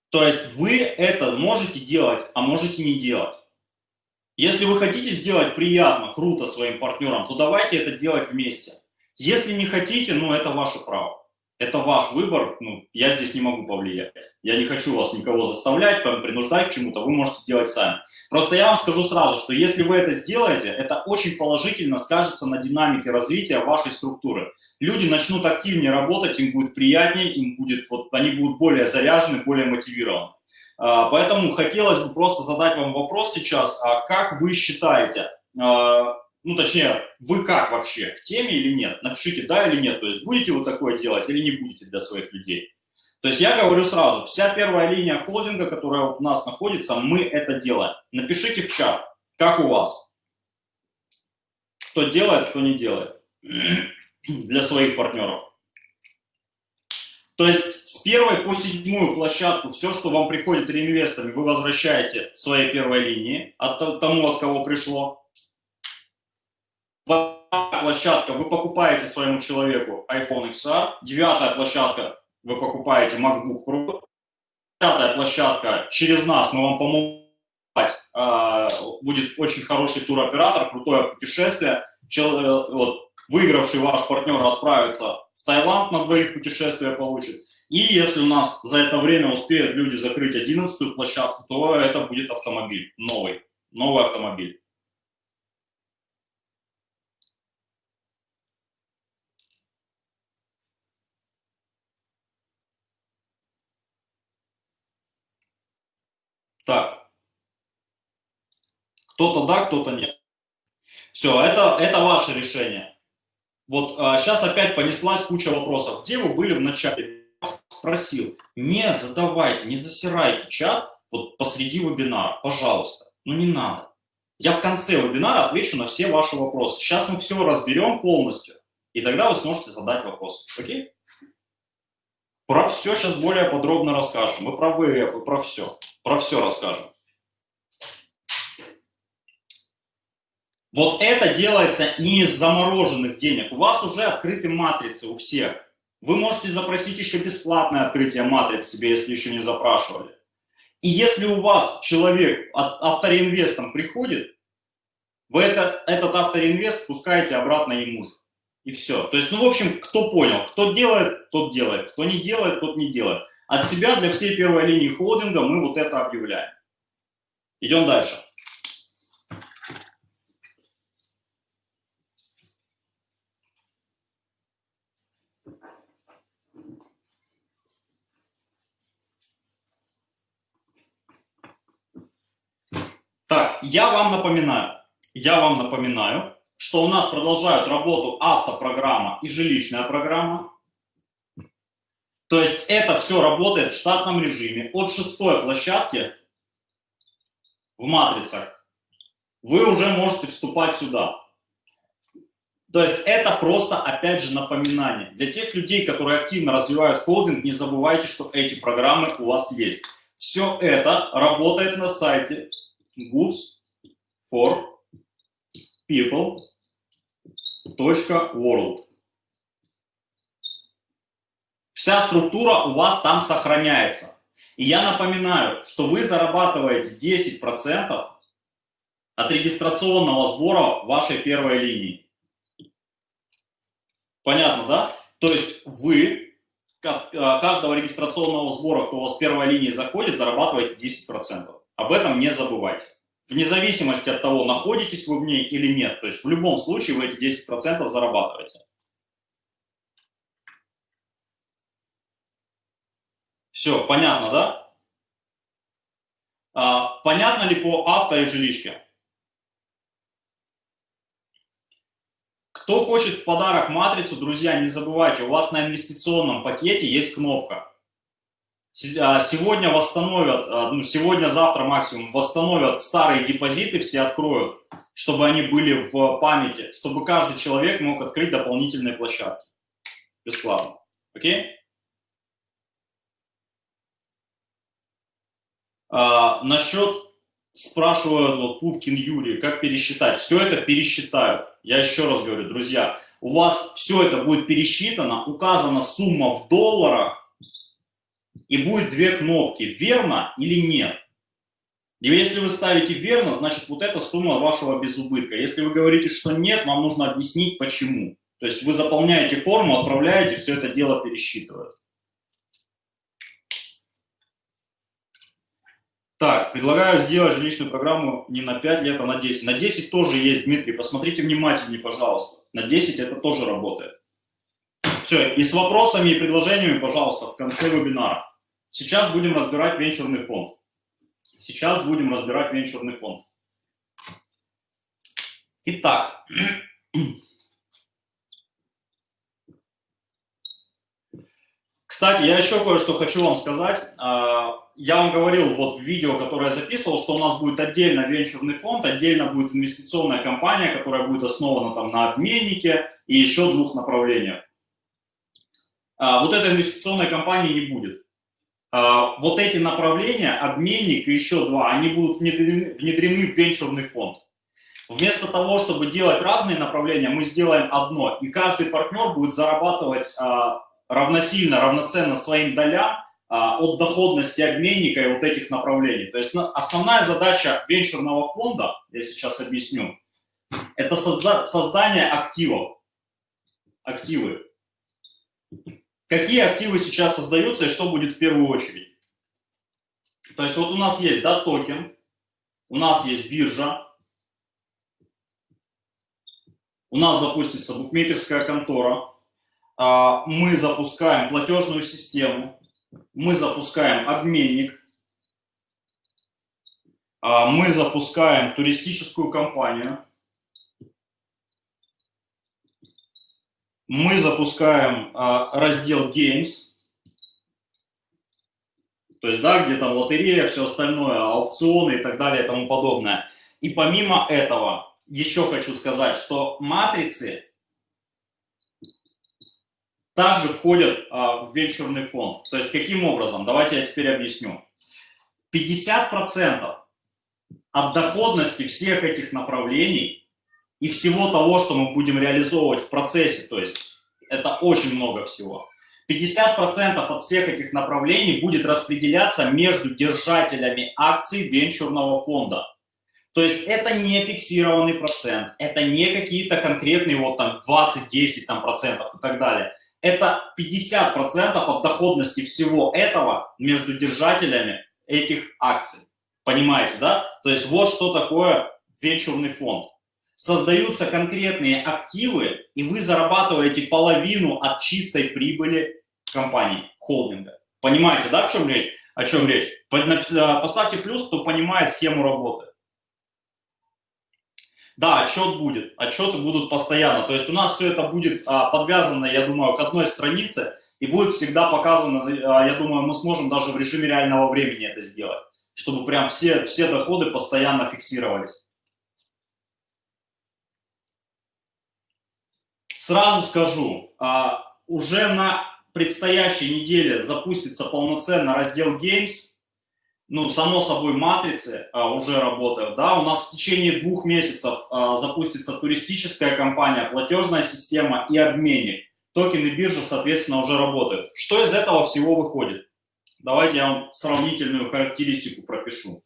То есть вы это можете делать, а можете не делать. Если вы хотите сделать приятно, круто своим партнерам, то давайте это делать вместе. Если не хотите, ну это ваше право. Это ваш выбор, ну, я здесь не могу повлиять. Я не хочу вас никого заставлять, принуждать к чему-то, вы можете делать сами. Просто я вам скажу сразу, что если вы это сделаете, это очень положительно скажется на динамике развития вашей структуры. Люди начнут активнее работать, им будет приятнее, им будет, вот, они будут более заряжены, более мотивированы. А, поэтому хотелось бы просто задать вам вопрос сейчас, а как вы считаете, а, ну точнее, вы как вообще, в теме или нет? Напишите да или нет, то есть будете вы такое делать или не будете для своих людей. То есть я говорю сразу, вся первая линия холдинга, которая у нас находится, мы это делаем. Напишите в чат, как у вас. Кто делает, кто не делает для своих партнеров. То есть с первой по седьмую площадку все, что вам приходит реинвесторами, вы возвращаете своей первой линии от тому, от кого пришло. Площадка, вы покупаете своему человеку iPhone XR. Девятая площадка, вы покупаете MacBook Pro. Пятая площадка, через нас мы вам поможем. А, будет очень хороший туроператор, крутое путешествие. Э, вот, выигравший ваш партнер отправится в Таиланд на двоих путешествия получит. И если у нас за это время успеют люди закрыть 11 площадку, то это будет автомобиль новый, новый автомобиль. Так. Кто-то да, кто-то нет. Все, это, это ваше решение. Вот а, сейчас опять понеслась куча вопросов. Где вы были в начале? Спросил. Не задавайте, не засирайте чат вот посреди вебинара, пожалуйста. Ну не надо. Я в конце вебинара отвечу на все ваши вопросы. Сейчас мы все разберем полностью, и тогда вы сможете задать вопрос. Окей? Про все сейчас более подробно расскажем. Мы про ВФ, и про все. Про все расскажем. Вот это делается не из замороженных денег. У вас уже открыты матрицы у всех. Вы можете запросить еще бесплатное открытие матриц себе, если еще не запрашивали. И если у вас человек автореинвестом приходит, вы это, этот автореинвест спускаете обратно ему же. И все. То есть, ну, в общем, кто понял, кто делает, тот делает, кто не делает, тот не делает. От себя для всей первой линии холдинга мы вот это объявляем. Идем дальше. Так, я вам напоминаю, я вам напоминаю, что у нас продолжают работу автопрограмма и жилищная программа. То есть это все работает в штатном режиме. От шестой площадки в матрицах вы уже можете вступать сюда. То есть это просто, опять же, напоминание. Для тех людей, которые активно развивают холдинг, не забывайте, что эти программы у вас есть. Все это работает на сайте goods for people.world. Вся структура у вас там сохраняется. И я напоминаю, что вы зарабатываете 10% от регистрационного сбора вашей первой линии. Понятно, да? То есть вы от каждого регистрационного сбора, кто у вас с первой линии заходит, зарабатываете 10%. Об этом не забывайте. вне зависимости от того, находитесь вы в ней или нет. То есть в любом случае вы эти 10% зарабатываете. Все, понятно, да? А, понятно ли по авто и жилищке? Кто хочет в подарок матрицу, друзья, не забывайте, у вас на инвестиционном пакете есть кнопка. А, сегодня восстановят, а, ну, сегодня-завтра максимум восстановят старые депозиты, все откроют, чтобы они были в памяти, чтобы каждый человек мог открыть дополнительные площадки. Бесплатно. Окей? А, насчет, спрашивают вот Пупкин Юрий, как пересчитать? Все это пересчитают. Я еще раз говорю, друзья, у вас все это будет пересчитано, указана сумма в долларах, и будет две кнопки, верно или нет. И если вы ставите верно, значит вот эта сумма вашего безубытка. Если вы говорите, что нет, вам нужно объяснить почему. То есть вы заполняете форму, отправляете, все это дело пересчитывают. Так, предлагаю сделать жилищную программу не на 5 лет, а на 10. На 10 тоже есть, Дмитрий, посмотрите внимательнее, пожалуйста. На 10 это тоже работает. Все, и с вопросами и предложениями, пожалуйста, в конце вебинара. Сейчас будем разбирать венчурный фонд. Сейчас будем разбирать венчурный фонд. Итак, кстати, я еще кое-что хочу вам сказать. Я вам говорил вот в видео, которое я записывал, что у нас будет отдельно венчурный фонд, отдельно будет инвестиционная компания, которая будет основана там на обменнике и еще двух направлениях. А, вот этой инвестиционной компании не будет. А, вот эти направления, обменник и еще два, они будут внедрены, внедрены в венчурный фонд. Вместо того, чтобы делать разные направления, мы сделаем одно, и каждый партнер будет зарабатывать а, равносильно, равноценно своим долям от доходности обменника и вот этих направлений. То есть основная задача венчурного фонда, я сейчас объясню, это созда создание активов. Активы. Какие активы сейчас создаются и что будет в первую очередь? То есть вот у нас есть да, токен, у нас есть биржа, у нас запустится букмекерская контора, а, мы запускаем платежную систему, мы запускаем обменник, а, мы запускаем туристическую компанию, мы запускаем а, раздел Games, то есть, да, где там лотерея, все остальное, аукционы и так далее и тому подобное. И помимо этого, еще хочу сказать, что матрицы также входят а, в венчурный фонд. То есть, каким образом? Давайте я теперь объясню. 50% от доходности всех этих направлений и всего того, что мы будем реализовывать в процессе, то есть это очень много всего. 50% от всех этих направлений будет распределяться между держателями акций венчурного фонда. То есть это не фиксированный процент, это не какие-то конкретные вот там 20, 10 там, процентов и так далее. Это 50% от доходности всего этого между держателями этих акций. Понимаете, да? То есть вот что такое венчурный фонд создаются конкретные активы, и вы зарабатываете половину от чистой прибыли компании, холдинга. Понимаете, да, в чем речь? О чем речь? Э, поставьте плюс, кто понимает схему работы. Да, отчет будет, отчеты будут постоянно. То есть у нас все это будет а, подвязано, я думаю, к одной странице, и будет всегда показано, а, я думаю, мы сможем даже в режиме реального времени это сделать, чтобы прям все, все доходы постоянно фиксировались. Сразу скажу, а, уже на предстоящей неделе запустится полноценно раздел Games. Ну, само собой, матрицы а, уже работают. Да? У нас в течение двух месяцев а, запустится туристическая компания, платежная система и обменник. Токены биржи, соответственно, уже работают. Что из этого всего выходит? Давайте я вам сравнительную характеристику пропишу.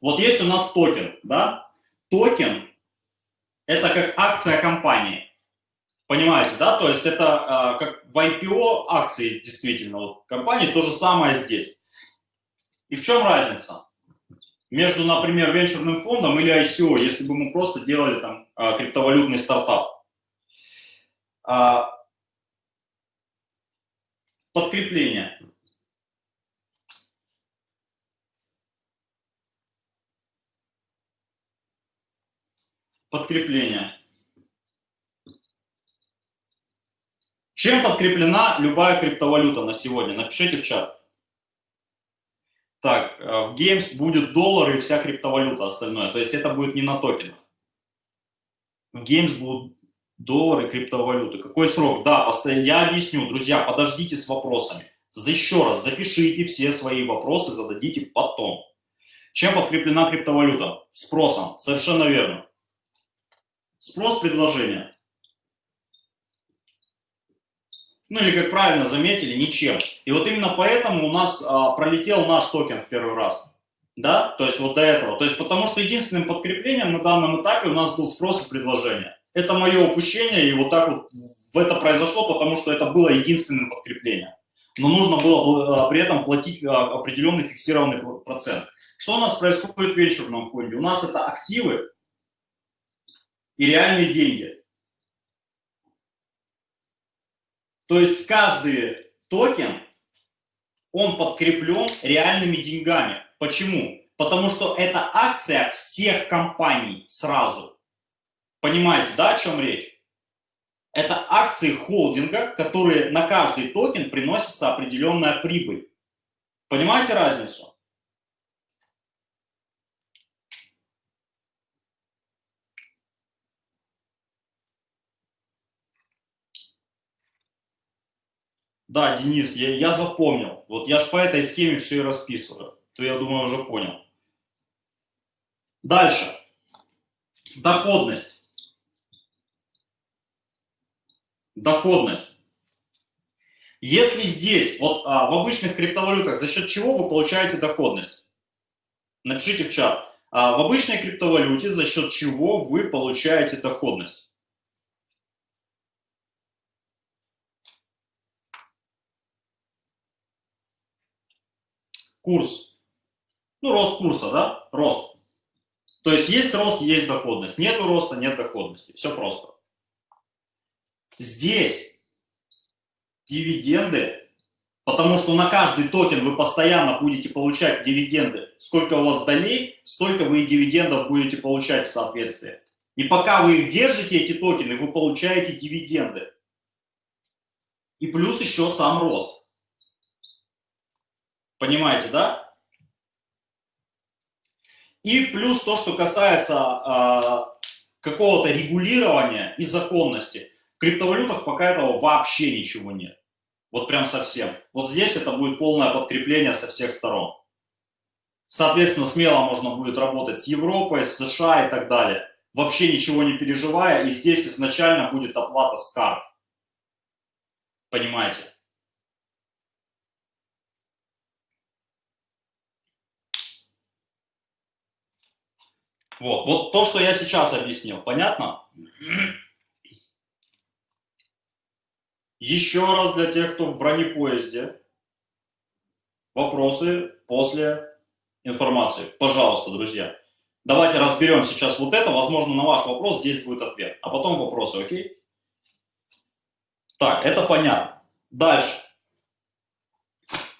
Вот есть у нас токен, да? Токен – это как акция компании. Понимаете, да? То есть это э, как в IPO акции действительно вот, компании, то же самое здесь. И в чем разница? между, например, венчурным фондом или ICO, если бы мы просто делали там а, криптовалютный стартап. А, подкрепление. Подкрепление. Чем подкреплена любая криптовалюта на сегодня? Напишите в чат. Так, э, в Games будет доллар и вся криптовалюта остальное. То есть это будет не на токенах. В Games будут доллары, криптовалюты. Какой срок? Да, я объясню, друзья, подождите с вопросами. Еще раз, запишите все свои вопросы, зададите потом. Чем подкреплена криптовалюта? Спросом. Совершенно верно. Спрос предложения. Ну или, как правильно заметили, ничем. И вот именно поэтому у нас а, пролетел наш токен в первый раз. Да, то есть вот до этого. То есть потому что единственным подкреплением на данном этапе у нас был спрос и предложение. Это мое упущение, и вот так вот в это произошло, потому что это было единственным подкреплением. Но нужно было а, при этом платить а, определенный фиксированный процент. Что у нас происходит в венчурном фонде? У нас это активы и реальные деньги. То есть каждый токен, он подкреплен реальными деньгами. Почему? Потому что это акция всех компаний сразу. Понимаете, да, о чем речь? Это акции холдинга, которые на каждый токен приносится определенная прибыль. Понимаете разницу? Да, Денис, я, я запомнил. Вот я же по этой схеме все и расписываю. То я думаю, уже понял. Дальше. Доходность. Доходность. Если здесь, вот а, в обычных криптовалютах, за счет чего вы получаете доходность? Напишите в чат. А, в обычной криптовалюте за счет чего вы получаете доходность? Курс. Ну, рост курса, да? Рост. То есть есть рост, есть доходность. Нет роста, нет доходности. Все просто. Здесь дивиденды, потому что на каждый токен вы постоянно будете получать дивиденды. Сколько у вас долей, столько вы и дивидендов будете получать в соответствии. И пока вы их держите, эти токены, вы получаете дивиденды. И плюс еще сам рост. Понимаете, да? И плюс то, что касается э, какого-то регулирования и законности. В криптовалютах пока этого вообще ничего нет. Вот прям совсем. Вот здесь это будет полное подкрепление со всех сторон. Соответственно, смело можно будет работать с Европой, с США и так далее. Вообще ничего не переживая. И здесь изначально будет оплата с карт. Понимаете? Вот, вот то, что я сейчас объяснил, понятно? Еще раз для тех, кто в бронепоезде. Вопросы после информации. Пожалуйста, друзья. Давайте разберем сейчас вот это. Возможно, на ваш вопрос здесь будет ответ. А потом вопросы, окей? Так, это понятно. Дальше.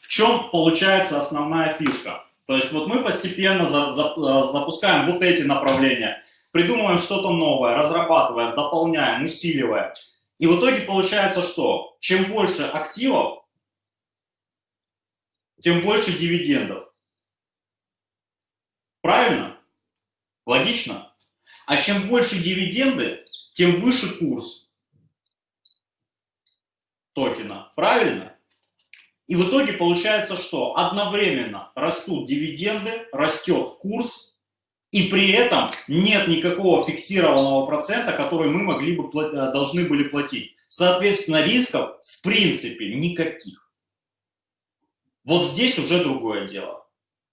В чем получается основная фишка? То есть вот мы постепенно э, запускаем вот эти направления, придумываем что-то новое, разрабатываем, дополняем, усиливаем. И в итоге получается что? Чем больше активов, тем больше дивидендов. Правильно? Логично? А чем больше дивиденды, тем выше курс токена. Правильно? И в итоге получается, что одновременно растут дивиденды, растет курс, и при этом нет никакого фиксированного процента, который мы могли бы, э, должны были платить. Соответственно, рисков в принципе никаких. Вот здесь уже другое дело.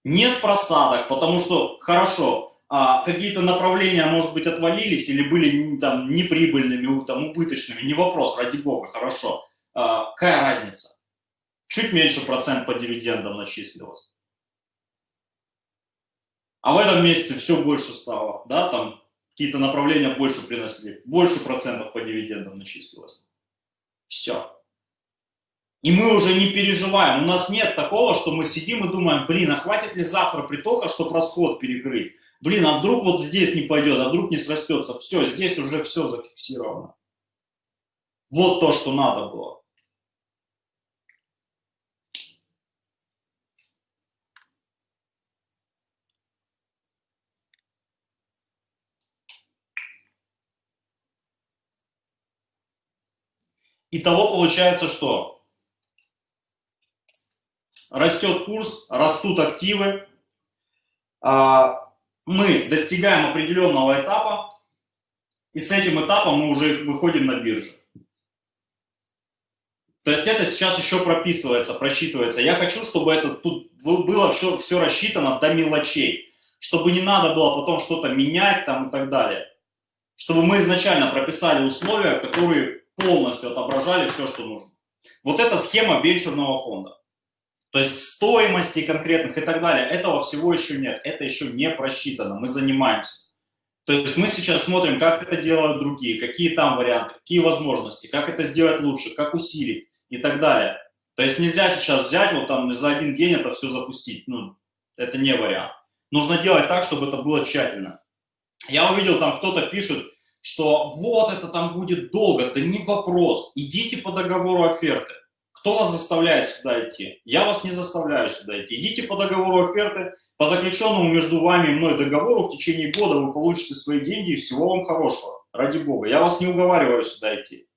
Нет просадок, потому что, хорошо, а, какие-то направления, может быть, отвалились или были там неприбыльными, там, убыточными, не вопрос, ради бога, хорошо. А, какая разница? Чуть меньше процент по дивидендам начислилось. А в этом месяце все больше стало, да, там какие-то направления больше приносили, больше процентов по дивидендам начислилось. Все. И мы уже не переживаем. У нас нет такого, что мы сидим и думаем, блин, а хватит ли завтра притока, чтобы расход перекрыть? Блин, а вдруг вот здесь не пойдет, а вдруг не срастется? Все, здесь уже все зафиксировано. Вот то, что надо было. Итого получается что? Растет курс, растут активы, а, мы достигаем определенного этапа, и с этим этапом мы уже выходим на биржу. То есть это сейчас еще прописывается, просчитывается. Я хочу, чтобы это тут было все, все рассчитано до мелочей, чтобы не надо было потом что-то менять там и так далее. Чтобы мы изначально прописали условия, которые полностью отображали все, что нужно. Вот эта схема венчурного фонда. То есть стоимости конкретных и так далее, этого всего еще нет, это еще не просчитано, мы занимаемся. То есть мы сейчас смотрим, как это делают другие, какие там варианты, какие возможности, как это сделать лучше, как усилить и так далее. То есть нельзя сейчас взять вот там за один день это все запустить, ну, это не вариант. Нужно делать так, чтобы это было тщательно. Я увидел, там кто-то пишет, что вот это там будет долго, да не вопрос, идите по договору оферты. Кто вас заставляет сюда идти? Я вас не заставляю сюда идти. Идите по договору оферты, по заключенному между вами и мной договору в течение года вы получите свои деньги и всего вам хорошего. Ради бога. Я вас не уговариваю сюда идти.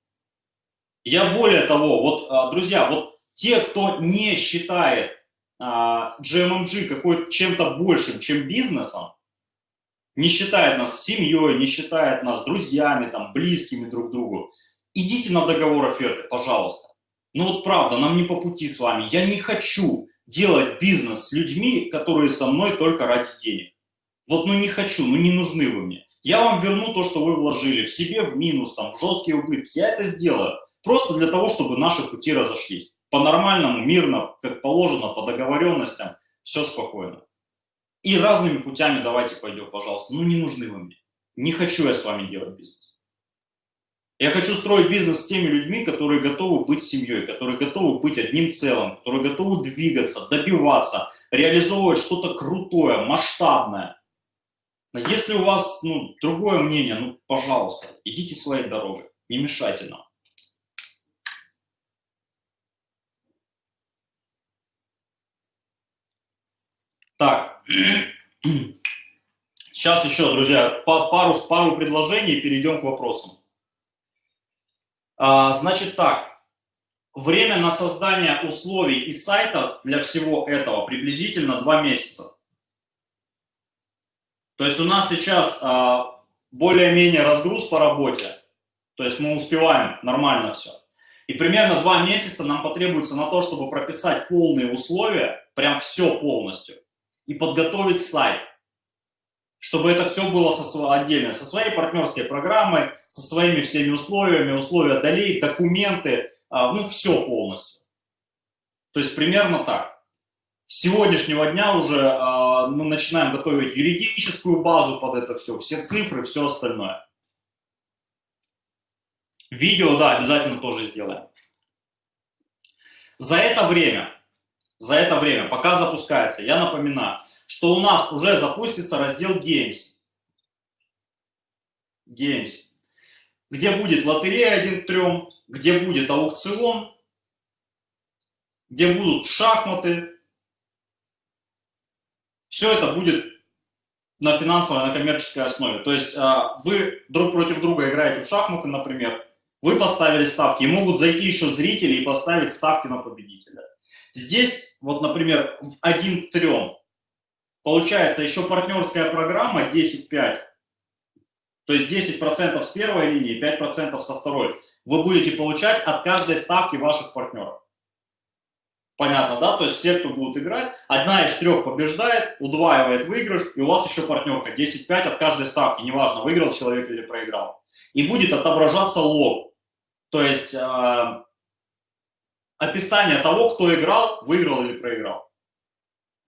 Я более того, вот, а, друзья, вот те, кто не считает а, GMMG какой чем-то большим, чем бизнесом, не считает нас семьей, не считает нас друзьями, там, близкими друг другу, идите на договор оферты, пожалуйста. Ну вот правда, нам не по пути с вами. Я не хочу делать бизнес с людьми, которые со мной только ради денег. Вот ну не хочу, ну не нужны вы мне. Я вам верну то, что вы вложили, в себе в минус, там, в жесткие убытки. Я это сделаю. Просто для того, чтобы наши пути разошлись. По-нормальному, мирно, как положено, по договоренностям, все спокойно. И разными путями давайте пойдем, пожалуйста. Ну не нужны вы мне. Не хочу я с вами делать бизнес. Я хочу строить бизнес с теми людьми, которые готовы быть семьей, которые готовы быть одним целым, которые готовы двигаться, добиваться, реализовывать что-то крутое, масштабное. Но если у вас ну, другое мнение, ну, пожалуйста, идите своей дорогой, не мешайте нам. Так, сейчас еще, друзья, пару, пару предложений и перейдем к вопросам. А, значит так, время на создание условий и сайта для всего этого приблизительно 2 месяца. То есть у нас сейчас а, более-менее разгруз по работе, то есть мы успеваем нормально все. И примерно 2 месяца нам потребуется на то, чтобы прописать полные условия, прям все полностью, и подготовить сайт чтобы это все было со, отдельно, со своей партнерской программой, со своими всеми условиями, условия долей, документы, а, ну, все полностью. То есть примерно так. С сегодняшнего дня уже а, мы начинаем готовить юридическую базу под это все, все цифры, все остальное. Видео, да, обязательно тоже сделаем. За это время, за это время, пока запускается, я напоминаю, что у нас уже запустится раздел Games. Games. Где будет лотерея 1 к 3, где будет аукцион, где будут шахматы. Все это будет на финансовой, на коммерческой основе. То есть а, вы друг против друга играете в шахматы, например, вы поставили ставки, и могут зайти еще зрители и поставить ставки на победителя. Здесь, вот, например, в 1 к 3 Получается еще партнерская программа 10-5, то есть 10% с первой линии, 5% со второй. Вы будете получать от каждой ставки ваших партнеров. Понятно, да? То есть все, кто будут играть, одна из трех побеждает, удваивает выигрыш, и у вас еще партнерка 10-5 от каждой ставки, неважно, выиграл человек или проиграл. И будет отображаться лог. То есть э, описание того, кто играл, выиграл или проиграл.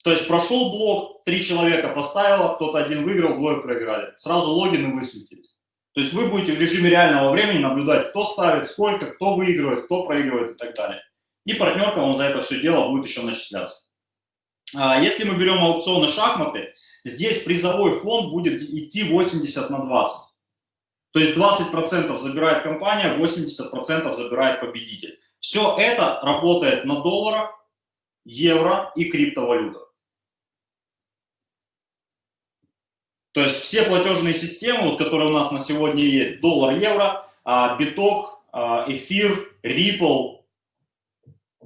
То есть прошел блок, три человека поставило, кто-то один выиграл, двое проиграли. Сразу логины высветились. То есть вы будете в режиме реального времени наблюдать, кто ставит, сколько, кто выигрывает, кто проигрывает и так далее. И партнерка вам за это все дело будет еще начисляться. А, если мы берем аукционы шахматы, здесь призовой фонд будет идти 80 на 20. То есть 20% забирает компания, 80% забирает победитель. Все это работает на долларах, евро и криптовалютах. То есть все платежные системы, вот, которые у нас на сегодня есть, доллар, евро, а, биток, а, эфир, Ripple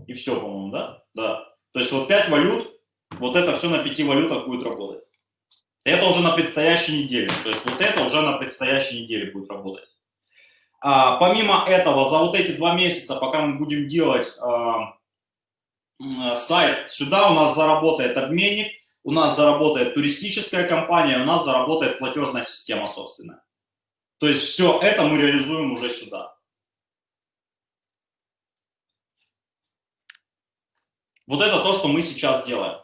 и все, по-моему, да? Да. То есть вот 5 валют, вот это все на 5 валютах будет работать. Это уже на предстоящей неделе. То есть вот это уже на предстоящей неделе будет работать. А, помимо этого, за вот эти два месяца, пока мы будем делать а, сайт, сюда у нас заработает обменник, у нас заработает туристическая компания, у нас заработает платежная система собственная. То есть все это мы реализуем уже сюда. Вот это то, что мы сейчас делаем.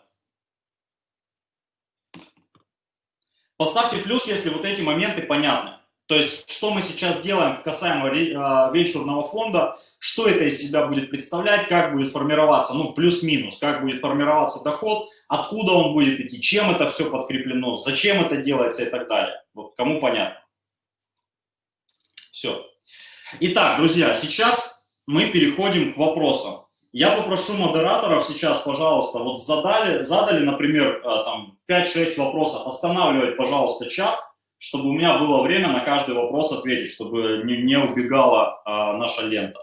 Поставьте плюс, если вот эти моменты понятны. То есть, что мы сейчас делаем касаемо а, венчурного фонда, что это из себя будет представлять, как будет формироваться, ну, плюс-минус, как будет формироваться доход, откуда он будет идти, чем это все подкреплено, зачем это делается и так далее. Вот кому понятно. Все. Итак, друзья, сейчас мы переходим к вопросам. Я попрошу модераторов сейчас, пожалуйста, вот задали, задали, например, э, там 5-6 вопросов, останавливать, пожалуйста, чат, чтобы у меня было время на каждый вопрос ответить, чтобы не, не убегала а, наша лента.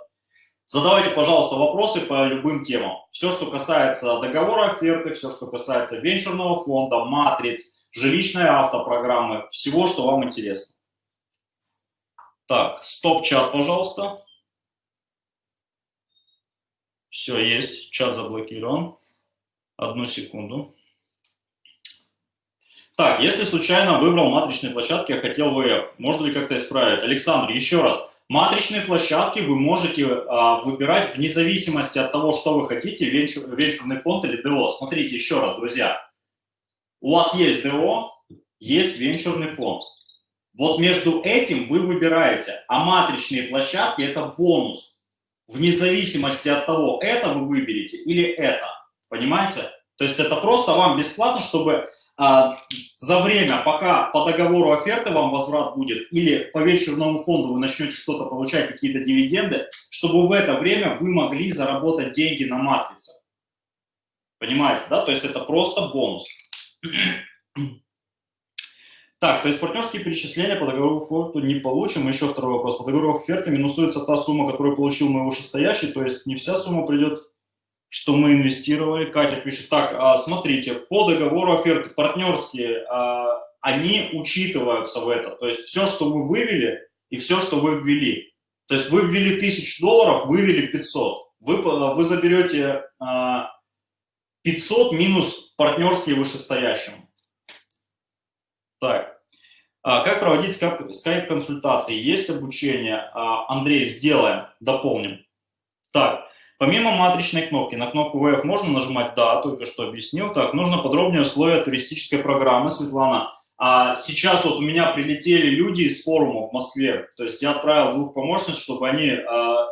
Задавайте, пожалуйста, вопросы по любым темам. Все, что касается договора оферты, все, что касается венчурного фонда, матриц, жилищной автопрограммы, всего, что вам интересно. Так, стоп-чат, пожалуйста. Все, есть. Чат заблокирован. Одну секунду. Так, если случайно выбрал матричные площадки, а хотел ВФ, можно ли как-то исправить? Александр, еще раз. Матричные площадки вы можете а, выбирать вне зависимости от того, что вы хотите, венчур, венчурный фонд или ДО. Смотрите еще раз, друзья. У вас есть ДО, есть венчурный фонд. Вот между этим вы выбираете, а матричные площадки – это бонус вне зависимости от того, это вы выберете или это. Понимаете? То есть это просто вам бесплатно, чтобы за время, пока по договору оферты вам возврат будет, или по вечерному фонду вы начнете что-то получать, какие-то дивиденды, чтобы в это время вы могли заработать деньги на матрице. Понимаете, да? То есть это просто бонус. Так, то есть партнерские перечисления по договору оферту не получим. Еще второй вопрос. По договору оферты минусуется та сумма, которую получил мой вышестоящий, то есть не вся сумма придет, что мы инвестировали. Катя пишет, так, а, смотрите, по договору оферты партнерские, а, они учитываются в это. То есть все, что вы вывели и все, что вы ввели. То есть вы ввели 1000 долларов, вывели 500. Вы, вы заберете 500 а, минус партнерские вышестоящим. Так, как проводить скайп-консультации? Есть обучение? Андрей, сделаем, дополним. Так, помимо матричной кнопки, на кнопку VF можно нажимать «Да», только что объяснил. Так, нужно подробнее условия туристической программы, Светлана. А сейчас вот у меня прилетели люди из форума в Москве, то есть я отправил двух помощниц, чтобы они а,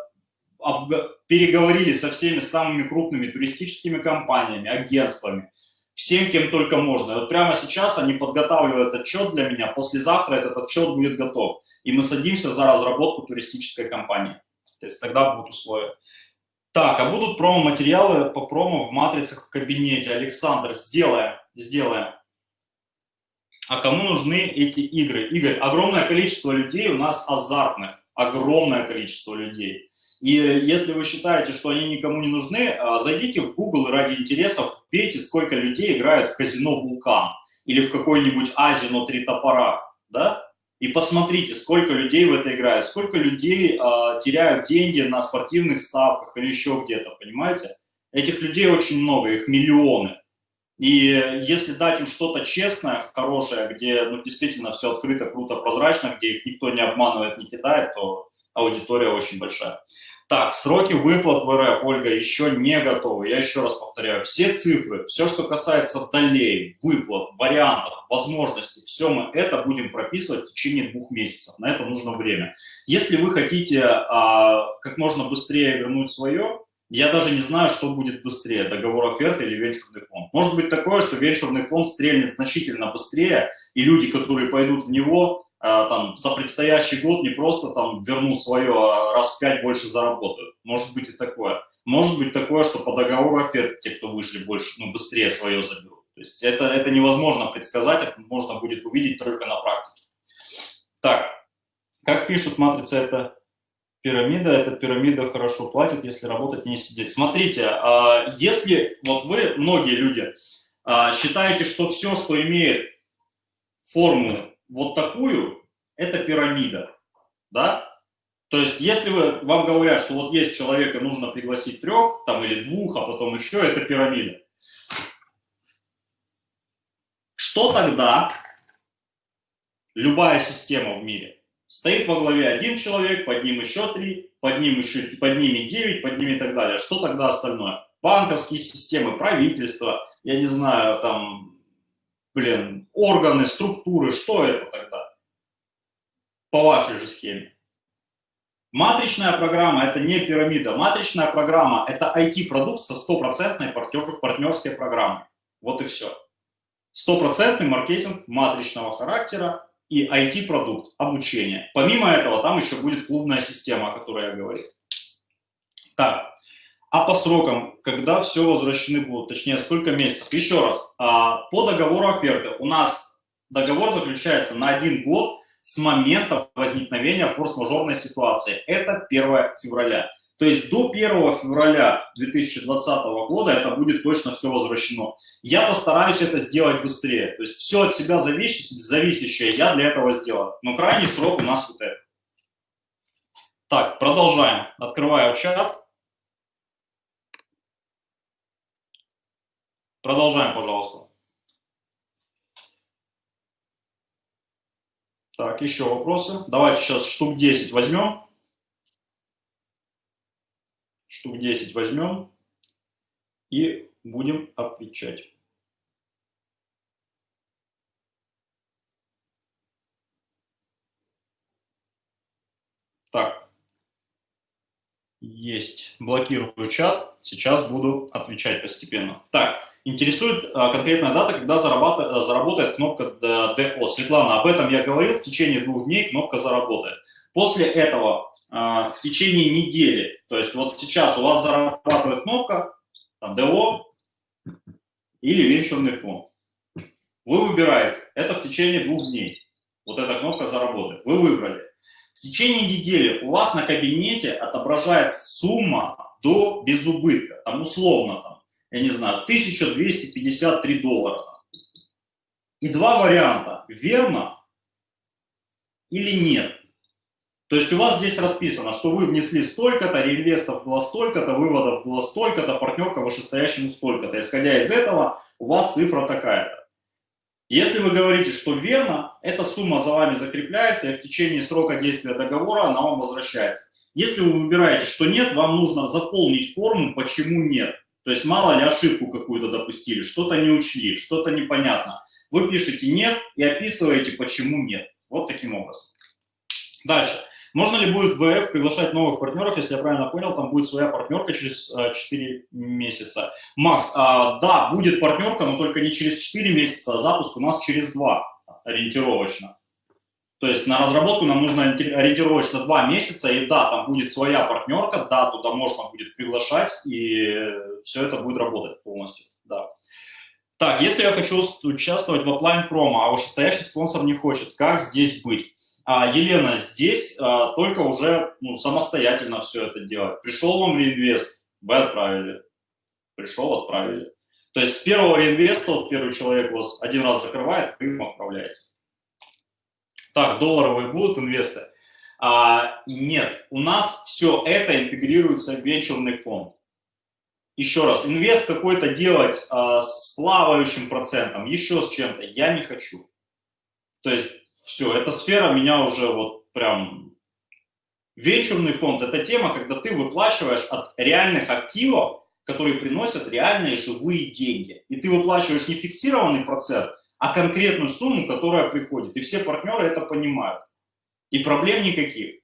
переговорили со всеми самыми крупными туристическими компаниями, агентствами, всем, кем только можно. И вот прямо сейчас они подготавливают отчет для меня, послезавтра этот отчет будет готов. И мы садимся за разработку туристической компании. То есть тогда будут условия. Так, а будут промо-материалы по промо в матрицах в кабинете. Александр, сделаем, сделаем. А кому нужны эти игры? Игорь, огромное количество людей у нас азартных. Огромное количество людей. И если вы считаете, что они никому не нужны, а, зайдите в Google и ради интересов вбейте, сколько людей играют в казино «Вулкан» или в какой-нибудь Азино «Три топора», да? И посмотрите, сколько людей в это играют, сколько людей э, теряют деньги на спортивных ставках или еще где-то, понимаете? Этих людей очень много, их миллионы. И если дать им что-то честное, хорошее, где ну, действительно все открыто, круто, прозрачно, где их никто не обманывает, не кидает, то аудитория очень большая. Так, сроки выплат в РФ, Ольга, еще не готовы. Я еще раз повторяю, все цифры, все, что касается долей, выплат, вариантов, возможностей, все мы это будем прописывать в течение двух месяцев. На это нужно время. Если вы хотите а, как можно быстрее вернуть свое, я даже не знаю, что будет быстрее, договор оферты или венчурный фонд. Может быть такое, что венчурный фонд стрельнет значительно быстрее, и люди, которые пойдут в него, там, за предстоящий год не просто там вернут свое, а раз в пять больше заработают. Может быть и такое. Может быть такое, что по договору оферты те, кто вышли больше, ну, быстрее свое заберут. То есть это, это невозможно предсказать, это можно будет увидеть только на практике. Так, как пишут, матрица это пирамида, эта пирамида хорошо платит, если работать не сидеть. Смотрите, а, если вот вы, многие люди, считаете, что все, что имеет форму вот такую, это пирамида, да? То есть, если вы, вам говорят, что вот есть человек, и нужно пригласить трех, там, или двух, а потом еще, это пирамида. Что тогда любая система в мире? Стоит во главе один человек, под ним еще три, под ним еще, под ними девять, под ними и так далее. Что тогда остальное? Банковские системы, правительство, я не знаю, там, блин, органы, структуры, что это тогда? По вашей же схеме. Матричная программа – это не пирамида. Матричная программа – это IT-продукт со стопроцентной партнерской программой. Вот и все. Стопроцентный маркетинг матричного характера и IT-продукт, обучение. Помимо этого, там еще будет клубная система, о которой я говорил. Так, а по срокам, когда все возвращены будут, точнее, сколько месяцев? Еще раз, а, по договору оферты у нас договор заключается на один год с момента возникновения форс-мажорной ситуации. Это 1 февраля. То есть до 1 февраля 2020 года это будет точно все возвращено. Я постараюсь это сделать быстрее. То есть все от себя зависящее, зависящее я для этого сделаю. Но крайний срок у нас вот это. Так, продолжаем. Открываю чат. Продолжаем, пожалуйста. Так, еще вопросы. Давайте сейчас штук 10 возьмем. Штук 10 возьмем и будем отвечать. Так, есть. Блокирую чат. Сейчас буду отвечать постепенно. Так, Интересует а, конкретная дата, когда заработает, заработает кнопка ДО. Светлана, об этом я говорил, в течение двух дней кнопка заработает. После этого а, в течение недели, то есть вот сейчас у вас зарабатывает кнопка там, ДО или венчурный фонд. Вы выбираете, это в течение двух дней. Вот эта кнопка заработает. Вы выбрали. В течение недели у вас на кабинете отображается сумма до безубытка, там условно там я не знаю, 1253 доллара. И два варианта, верно или нет. То есть у вас здесь расписано, что вы внесли столько-то, реинвестов было столько-то, выводов было столько-то, партнерка вышестоящему столько-то. Исходя из этого, у вас цифра такая-то. Если вы говорите, что верно, эта сумма за вами закрепляется, и в течение срока действия договора она вам возвращается. Если вы выбираете, что нет, вам нужно заполнить форму «Почему нет?». То есть мало ли ошибку какую-то допустили, что-то не учли, что-то непонятно. Вы пишете «нет» и описываете, почему нет. Вот таким образом. Дальше. Можно ли будет ВФ приглашать новых партнеров, если я правильно понял, там будет своя партнерка через 4 э, месяца. Макс, а, да, будет партнерка, но только не через 4 месяца, а запуск у нас через 2 ориентировочно. То есть на разработку нам нужно ориентировочно два месяца, и да, там будет своя партнерка, да, туда можно будет приглашать, и все это будет работать полностью, да. Так, если я хочу участвовать в оплайн промо, а вышестоящий спонсор не хочет, как здесь быть? А, Елена, здесь а, только уже ну, самостоятельно все это делать. Пришел вам реинвест, вы отправили. Пришел, отправили. То есть с первого реинвеста, вот первый человек вас один раз закрывает, вы им отправляете. Так, долларовые будут инвесторы? А, нет, у нас все это интегрируется в венчурный фонд. Еще раз, инвест какой-то делать а, с плавающим процентом, еще с чем-то, я не хочу. То есть все, эта сфера меня уже вот прям Венчурный фонд – это тема, когда ты выплачиваешь от реальных активов, которые приносят реальные живые деньги. И ты выплачиваешь не фиксированный процент, а конкретную сумму, которая приходит. И все партнеры это понимают. И проблем никаких.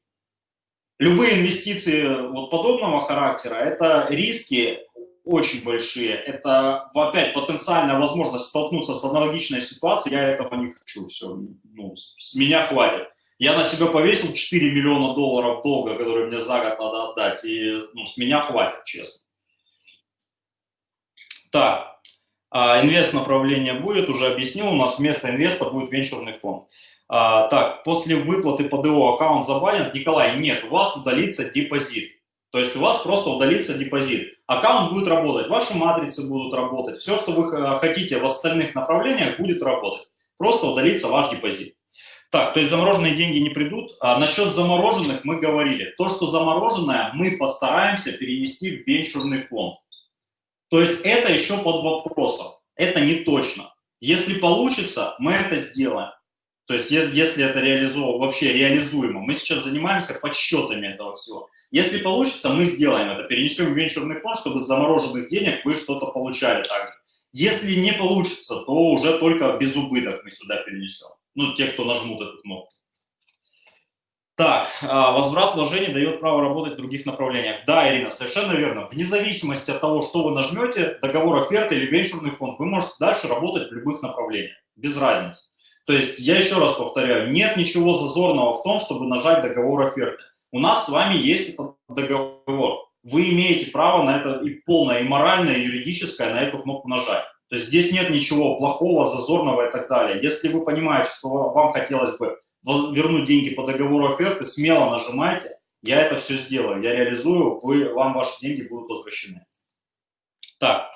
Любые инвестиции вот подобного характера – это риски очень большие. Это, опять, потенциальная возможность столкнуться с аналогичной ситуацией. Я этого не хочу. Все, ну, с меня хватит. Я на себя повесил 4 миллиона долларов долга, которые мне за год надо отдать, и ну, с меня хватит, честно. Так, а, инвест направление будет, уже объяснил, у нас вместо инвеста будет венчурный фонд. А, так, после выплаты по ДО аккаунт забанен. Николай, нет, у вас удалится депозит. То есть у вас просто удалится депозит. Аккаунт будет работать, ваши матрицы будут работать, все, что вы хотите в остальных направлениях, будет работать. Просто удалится ваш депозит. Так, то есть замороженные деньги не придут. А насчет замороженных мы говорили. То, что замороженное, мы постараемся перенести в венчурный фонд. То есть это еще под вопросом. Это не точно. Если получится, мы это сделаем. То есть если это реализовано, вообще реализуемо. Мы сейчас занимаемся подсчетами этого всего. Если получится, мы сделаем это. Перенесем в венчурный фонд, чтобы с замороженных денег вы что-то получали также. Если не получится, то уже только без убыток мы сюда перенесем ну, те, кто нажмут эту кнопку. Так, а, возврат вложений дает право работать в других направлениях. Да, Ирина, совершенно верно. Вне зависимости от того, что вы нажмете, договор оферты или венчурный фонд, вы можете дальше работать в любых направлениях, без разницы. То есть, я еще раз повторяю, нет ничего зазорного в том, чтобы нажать договор оферты. У нас с вами есть этот договор. Вы имеете право на это и полное, и моральное, и юридическое на эту кнопку нажать. То есть здесь нет ничего плохого, зазорного и так далее. Если вы понимаете, что вам хотелось бы вернуть деньги по договору оферты, смело нажимайте, я это все сделаю, я реализую, вы, вам ваши деньги будут возвращены. Так,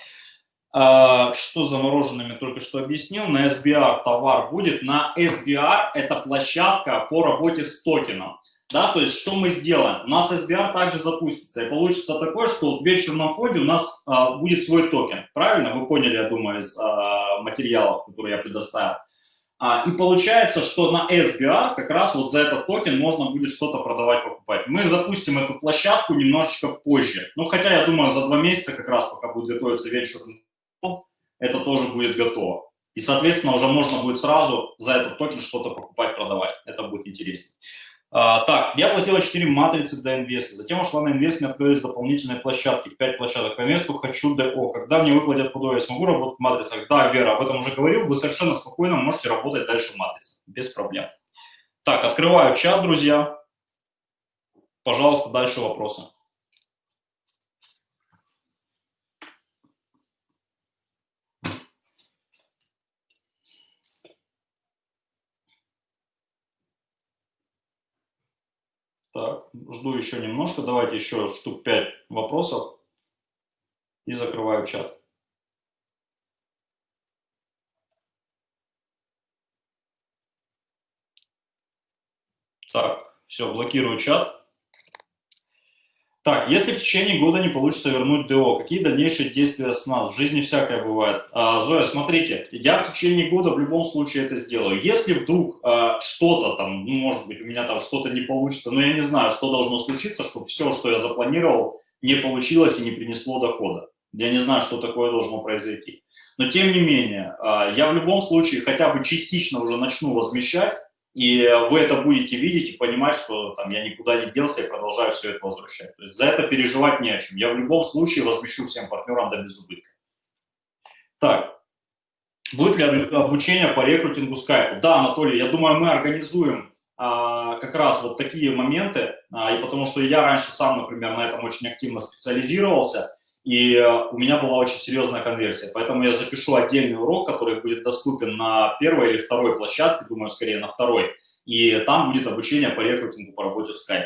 а, что замороженными только что объяснил, на SBR товар будет, на SBR это площадка по работе с токеном. Да, то есть что мы сделаем? У нас SBR также запустится, и получится такое, что в венчурном фонде у нас а, будет свой токен. Правильно? Вы поняли, я думаю, из а, материалов, которые я предоставил. А, и получается, что на SBR как раз вот за этот токен можно будет что-то продавать, покупать. Мы запустим эту площадку немножечко позже. Ну, хотя, я думаю, за два месяца как раз, пока будет готовиться венчурный фонд, это тоже будет готово. И, соответственно, уже можно будет сразу за этот токен что-то покупать, продавать. Это будет интереснее. А, так, я платила 4 матрицы для инвеста, затем ушла на инвест, мне открылись дополнительные площадки, 5 площадок по инвесту, хочу ДО. Когда мне выплатят ПДО, я смогу работать в матрицах? Да, Вера, об этом уже говорил, вы совершенно спокойно можете работать дальше в матрице, без проблем. Так, открываю чат, друзья. Пожалуйста, дальше вопросы. Так, жду еще немножко. Давайте еще штук 5 вопросов и закрываю чат. Так, все, блокирую чат. Так, если в течение года не получится вернуть ДО, какие дальнейшие действия с нас? В жизни всякое бывает. А, Зоя, смотрите, я в течение года в любом случае это сделаю. Если вдруг а, что-то там, ну, может быть, у меня там что-то не получится, но я не знаю, что должно случиться, чтобы все, что я запланировал, не получилось и не принесло дохода. Я не знаю, что такое должно произойти. Но тем не менее, а, я в любом случае хотя бы частично уже начну возмещать, и вы это будете видеть и понимать, что там, я никуда не делся и продолжаю все это возвращать. То есть за это переживать не о чем. Я в любом случае возмещу всем партнерам до безубытка. Так, будет ли обучение по рекрутингу скайпу? Да, Анатолий, я думаю, мы организуем а, как раз вот такие моменты, а, и потому что я раньше сам, например, на этом очень активно специализировался, и э, у меня была очень серьезная конверсия. Поэтому я запишу отдельный урок, который будет доступен на первой или второй площадке, думаю, скорее на второй. И там будет обучение по рекрутингу по работе в Skype.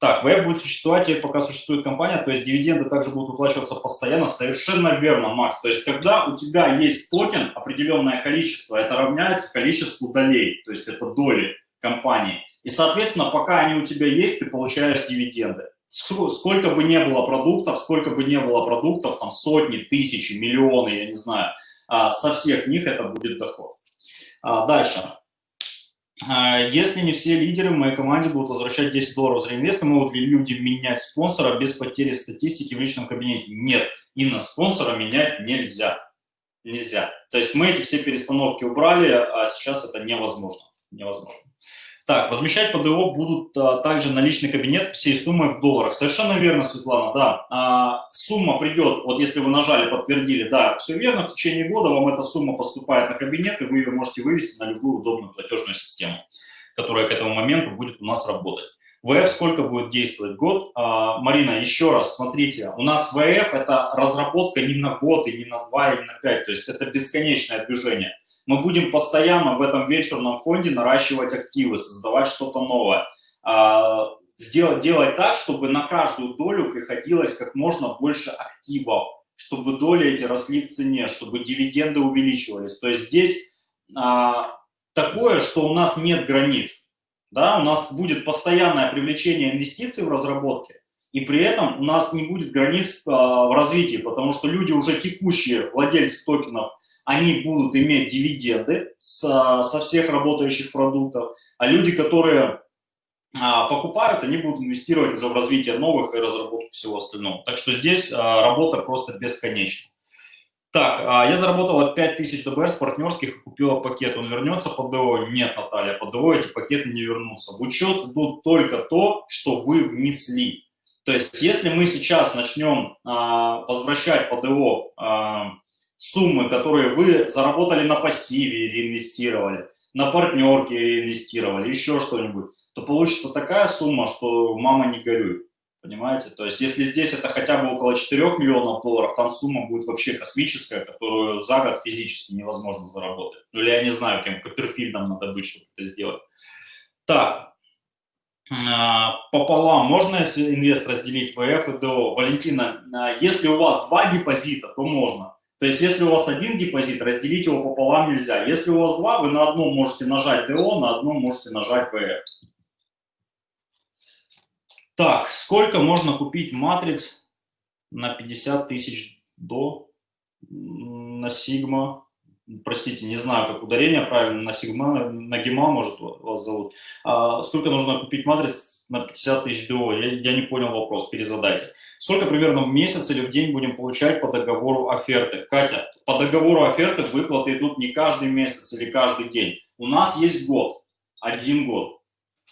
Так, веб будет существовать, и пока существует компания, то есть дивиденды также будут выплачиваться постоянно. Совершенно верно, Макс. То есть когда у тебя есть токен, определенное количество, это равняется количеству долей, то есть это доли компании. И, соответственно, пока они у тебя есть, ты получаешь дивиденды сколько бы не было продуктов, сколько бы не было продуктов, там сотни, тысячи, миллионы, я не знаю, а, со всех них это будет доход. А, дальше. А, если не все лидеры в моей команде будут возвращать 10 долларов за реинвесты, могут ли люди менять спонсора без потери статистики в личном кабинете? Нет, Инна, спонсора менять нельзя. Нельзя. То есть мы эти все перестановки убрали, а сейчас это невозможно. Невозможно. Так, возмещать ПДО будут а, также наличный кабинет всей суммой в долларах. Совершенно верно, Светлана, да. А, сумма придет, вот если вы нажали, подтвердили, да, все верно, в течение года вам эта сумма поступает на кабинет, и вы ее можете вывести на любую удобную платежную систему, которая к этому моменту будет у нас работать. ВФ сколько будет действовать? Год? А, Марина, еще раз, смотрите, у нас ВФ – это разработка не на год, и не на два, и не на пять, то есть это бесконечное движение мы будем постоянно в этом вечерном фонде наращивать активы, создавать что-то новое. А, сделать, делать так, чтобы на каждую долю приходилось как можно больше активов, чтобы доли эти росли в цене, чтобы дивиденды увеличивались. То есть здесь а, такое, что у нас нет границ. Да? У нас будет постоянное привлечение инвестиций в разработке, и при этом у нас не будет границ а, в развитии, потому что люди уже текущие владельцы токенов – они будут иметь дивиденды со, со всех работающих продуктов, а люди, которые а, покупают, они будут инвестировать уже в развитие новых и разработку всего остального. Так что здесь а, работа просто бесконечна. Так, а, я заработала 5000 ДБР с партнерских купила пакет. Он вернется по ДО? Нет, Наталья, по ДО эти пакеты не вернутся. В учет идут только то, что вы внесли. То есть, если мы сейчас начнем а, возвращать по ДО а, суммы, которые вы заработали на пассиве реинвестировали, на партнерке реинвестировали, еще что-нибудь, то получится такая сумма, что мама не горюй. Понимаете? То есть если здесь это хотя бы около 4 миллионов долларов, там сумма будет вообще космическая, которую за год физически невозможно заработать. Ну или я не знаю, кем Копперфильдом надо быть, чтобы это сделать. Так, а, пополам можно инвест разделить ВФ и ДО? Валентина, а, если у вас два депозита, то можно. То есть, если у вас один депозит, разделить его пополам нельзя. Если у вас два, вы на одном можете нажать ДО, на одном можете нажать ВР. Так, сколько можно купить матриц на 50 тысяч до на сигма? Простите, не знаю, как ударение правильно, на сигма, на гема, может, вас зовут. А сколько нужно купить матриц на 50 тысяч ДО. Я, я не понял вопрос, перезадайте. Сколько примерно в месяц или в день будем получать по договору оферты? Катя, по договору оферты выплаты идут не каждый месяц или каждый день. У нас есть год, один год.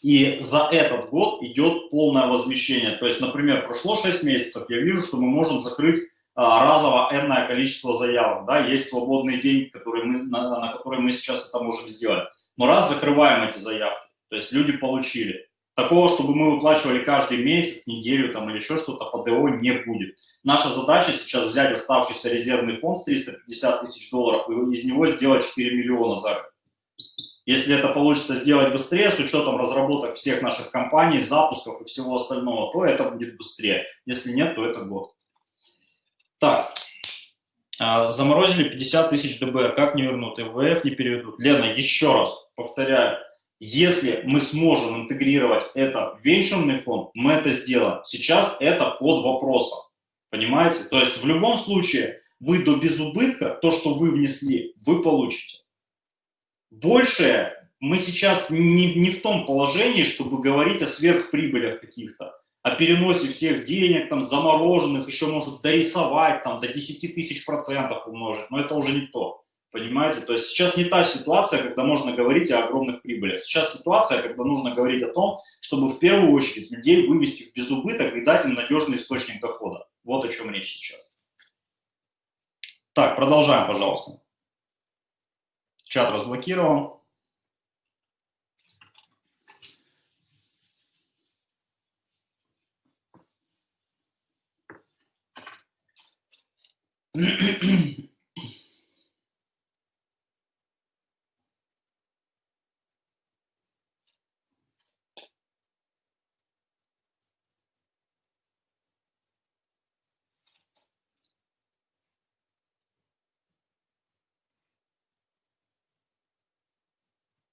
И за этот год идет полное возмещение. То есть, например, прошло 6 месяцев, я вижу, что мы можем закрыть а, разово энное количество заявок. Да? Есть свободный день, который мы, на, на который мы сейчас это можем сделать. Но раз закрываем эти заявки, то есть люди получили, Такого, чтобы мы выплачивали каждый месяц, неделю там, или еще что-то, по ДО не будет. Наша задача сейчас взять оставшийся резервный фонд 350 тысяч долларов и из него сделать 4 миллиона за год. Если это получится сделать быстрее, с учетом разработок всех наших компаний, запусков и всего остального, то это будет быстрее. Если нет, то это год. Так, а, заморозили 50 тысяч ДБР, как не вернут? ИВФ не переведут. Лена, еще раз повторяю, если мы сможем интегрировать это в венчурный фонд, мы это сделаем. Сейчас это под вопросом. Понимаете? То есть в любом случае вы до безубытка, то, что вы внесли, вы получите. Большее мы сейчас не, не в том положении, чтобы говорить о сверхприбылях каких-то, о переносе всех денег, там, замороженных, еще может дорисовать, там, до 10 тысяч процентов умножить, но это уже не то. Понимаете? То есть сейчас не та ситуация, когда можно говорить о огромных прибылях. Сейчас ситуация, когда нужно говорить о том, чтобы в первую очередь людей вывести в безубыток и дать им надежный источник дохода. Вот о чем речь сейчас. Так, продолжаем, пожалуйста. Чат разблокирован.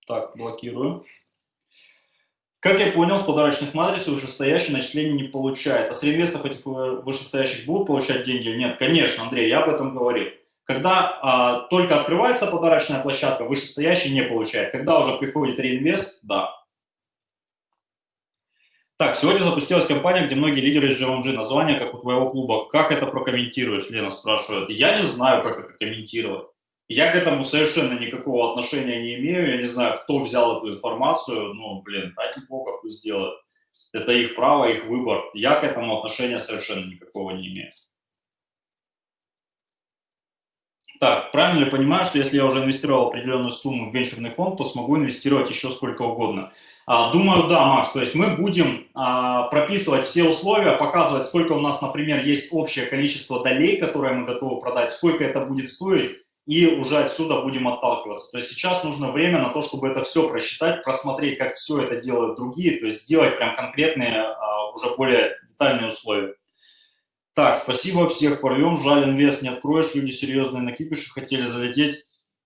Так, блокирую. Как я понял, с подарочных матриц вышестоящий начисления не получает. А с реинвестов этих вышестоящих будут получать деньги или нет? Конечно, Андрей, я об этом говорил. Когда а, только открывается подарочная площадка, вышестоящий не получает. Когда уже приходит реинвест, да. Так, сегодня запустилась компания, где многие лидеры из GMG. Название, как у твоего клуба. Как это прокомментируешь, Лена спрашивает. Я не знаю, как это комментировать. Я к этому совершенно никакого отношения не имею. Я не знаю, кто взял эту информацию. Ну, блин, ради бога, пусть делают. Это их право, их выбор. Я к этому отношения совершенно никакого не имею. Так, правильно ли понимаю, что если я уже инвестировал определенную сумму в венчурный фонд, то смогу инвестировать еще сколько угодно? А, думаю, да, Макс. То есть мы будем а, прописывать все условия, показывать, сколько у нас, например, есть общее количество долей, которые мы готовы продать, сколько это будет стоить, и уже отсюда будем отталкиваться. То есть сейчас нужно время на то, чтобы это все просчитать, просмотреть, как все это делают другие, то есть сделать прям конкретные, а, уже более детальные условия. Так, спасибо, всех порвем. Жаль, инвест не откроешь, люди серьезные на кипише хотели залететь,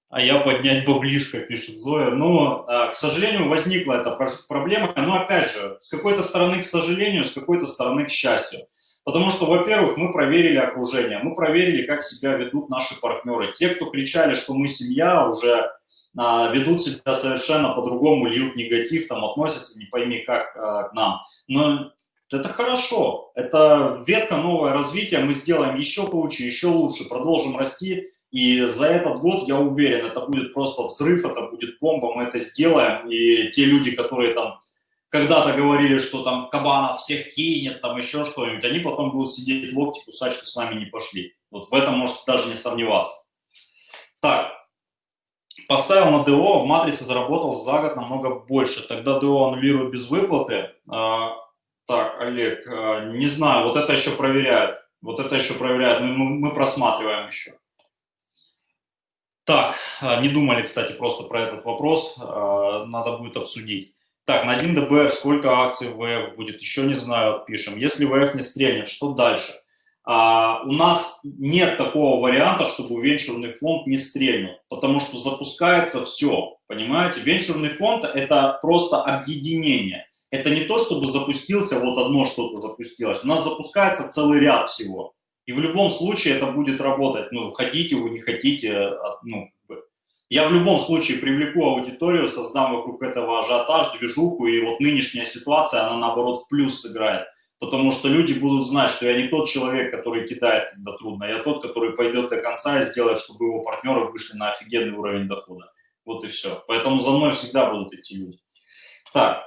а я поднять баблишко, пишет Зоя. Но, а, к сожалению, возникла эта проблема. Но, опять же, с какой-то стороны, к сожалению, с какой-то стороны, к счастью. Потому что, во-первых, мы проверили окружение, мы проверили, как себя ведут наши партнеры. Те, кто кричали, что мы семья, уже а, ведут себя совершенно по-другому, льют негатив, там относятся, не пойми как, а, к нам. Но это хорошо, это ветка новое развитие, мы сделаем еще круче, еще лучше, продолжим расти, и за этот год, я уверен, это будет просто взрыв, это будет бомба, мы это сделаем, и те люди, которые там когда-то говорили, что там Кабанов всех кинет, там еще что-нибудь, они потом будут сидеть локти кусать, что с нами не пошли. Вот в этом можете даже не сомневаться. Так, поставил на ДО, в матрице заработал за год намного больше. Тогда ДО аннулируют без выплаты. А, так, Олег, а, не знаю, вот это еще проверяют. Вот это еще проверяют, мы, мы просматриваем еще. Так, а, не думали, кстати, просто про этот вопрос, надо будет обсудить. Так, на 1 ДБР сколько акций ВФ будет? Еще не знаю, отпишем. Если ВФ не стрельнет, что дальше? А, у нас нет такого варианта, чтобы венчурный фонд не стрельнул, потому что запускается все, понимаете? Венчурный фонд – это просто объединение. Это не то, чтобы запустился, вот одно что-то запустилось. У нас запускается целый ряд всего. И в любом случае это будет работать. Ну, хотите вы, не хотите, ну, я в любом случае привлеку аудиторию, создам вокруг этого ажиотаж, движуху, и вот нынешняя ситуация, она наоборот в плюс сыграет. Потому что люди будут знать, что я не тот человек, который кидает, когда трудно, я тот, который пойдет до конца и сделает, чтобы его партнеры вышли на офигенный уровень дохода. Вот и все. Поэтому за мной всегда будут идти люди. Так,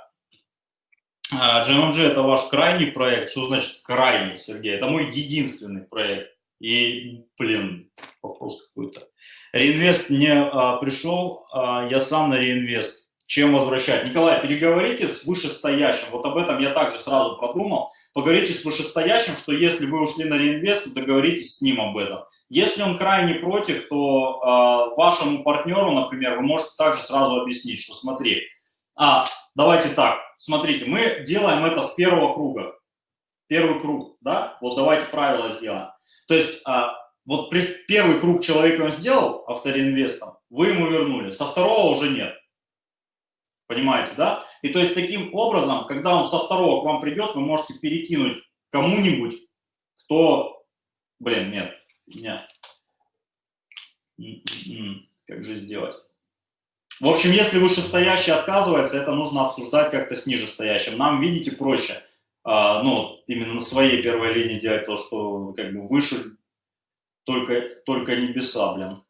GMG – это ваш крайний проект. Что значит крайний, Сергей? Это мой единственный проект. И, блин, вопрос какой-то. Реинвест не а, пришел, а, я сам на реинвест. Чем возвращать? Николай, переговорите с вышестоящим. Вот об этом я также сразу продумал. Поговорите с вышестоящим, что если вы ушли на реинвест, то договоритесь с ним об этом. Если он крайне против, то э, вашему партнеру, например, вы можете также сразу объяснить, что смотри, а, давайте так, смотрите, мы делаем это с первого круга. Первый круг, да? Вот давайте правила сделаем. То есть а, вот первый круг человек он сделал авторинвестом, вы ему вернули, со второго уже нет. Понимаете, да? И то есть таким образом, когда он со второго к вам придет, вы можете перекинуть кому-нибудь, кто, блин, нет, нет. М-м-м, как же сделать? В общем, если вышестоящий отказывается, это нужно обсуждать как-то с нижестоящим. Нам, видите, проще, а, ну, именно на своей первой линии делать то, что как бы выше только, только небеса, блин.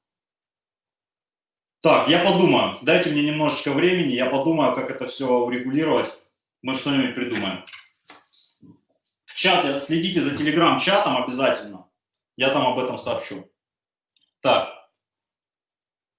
Так, я подумаю. Дайте мне немножечко времени, я подумаю, как это все урегулировать. Мы что-нибудь придумаем. В чате, следите за телеграм-чатом обязательно. Я там об этом сообщу. Так.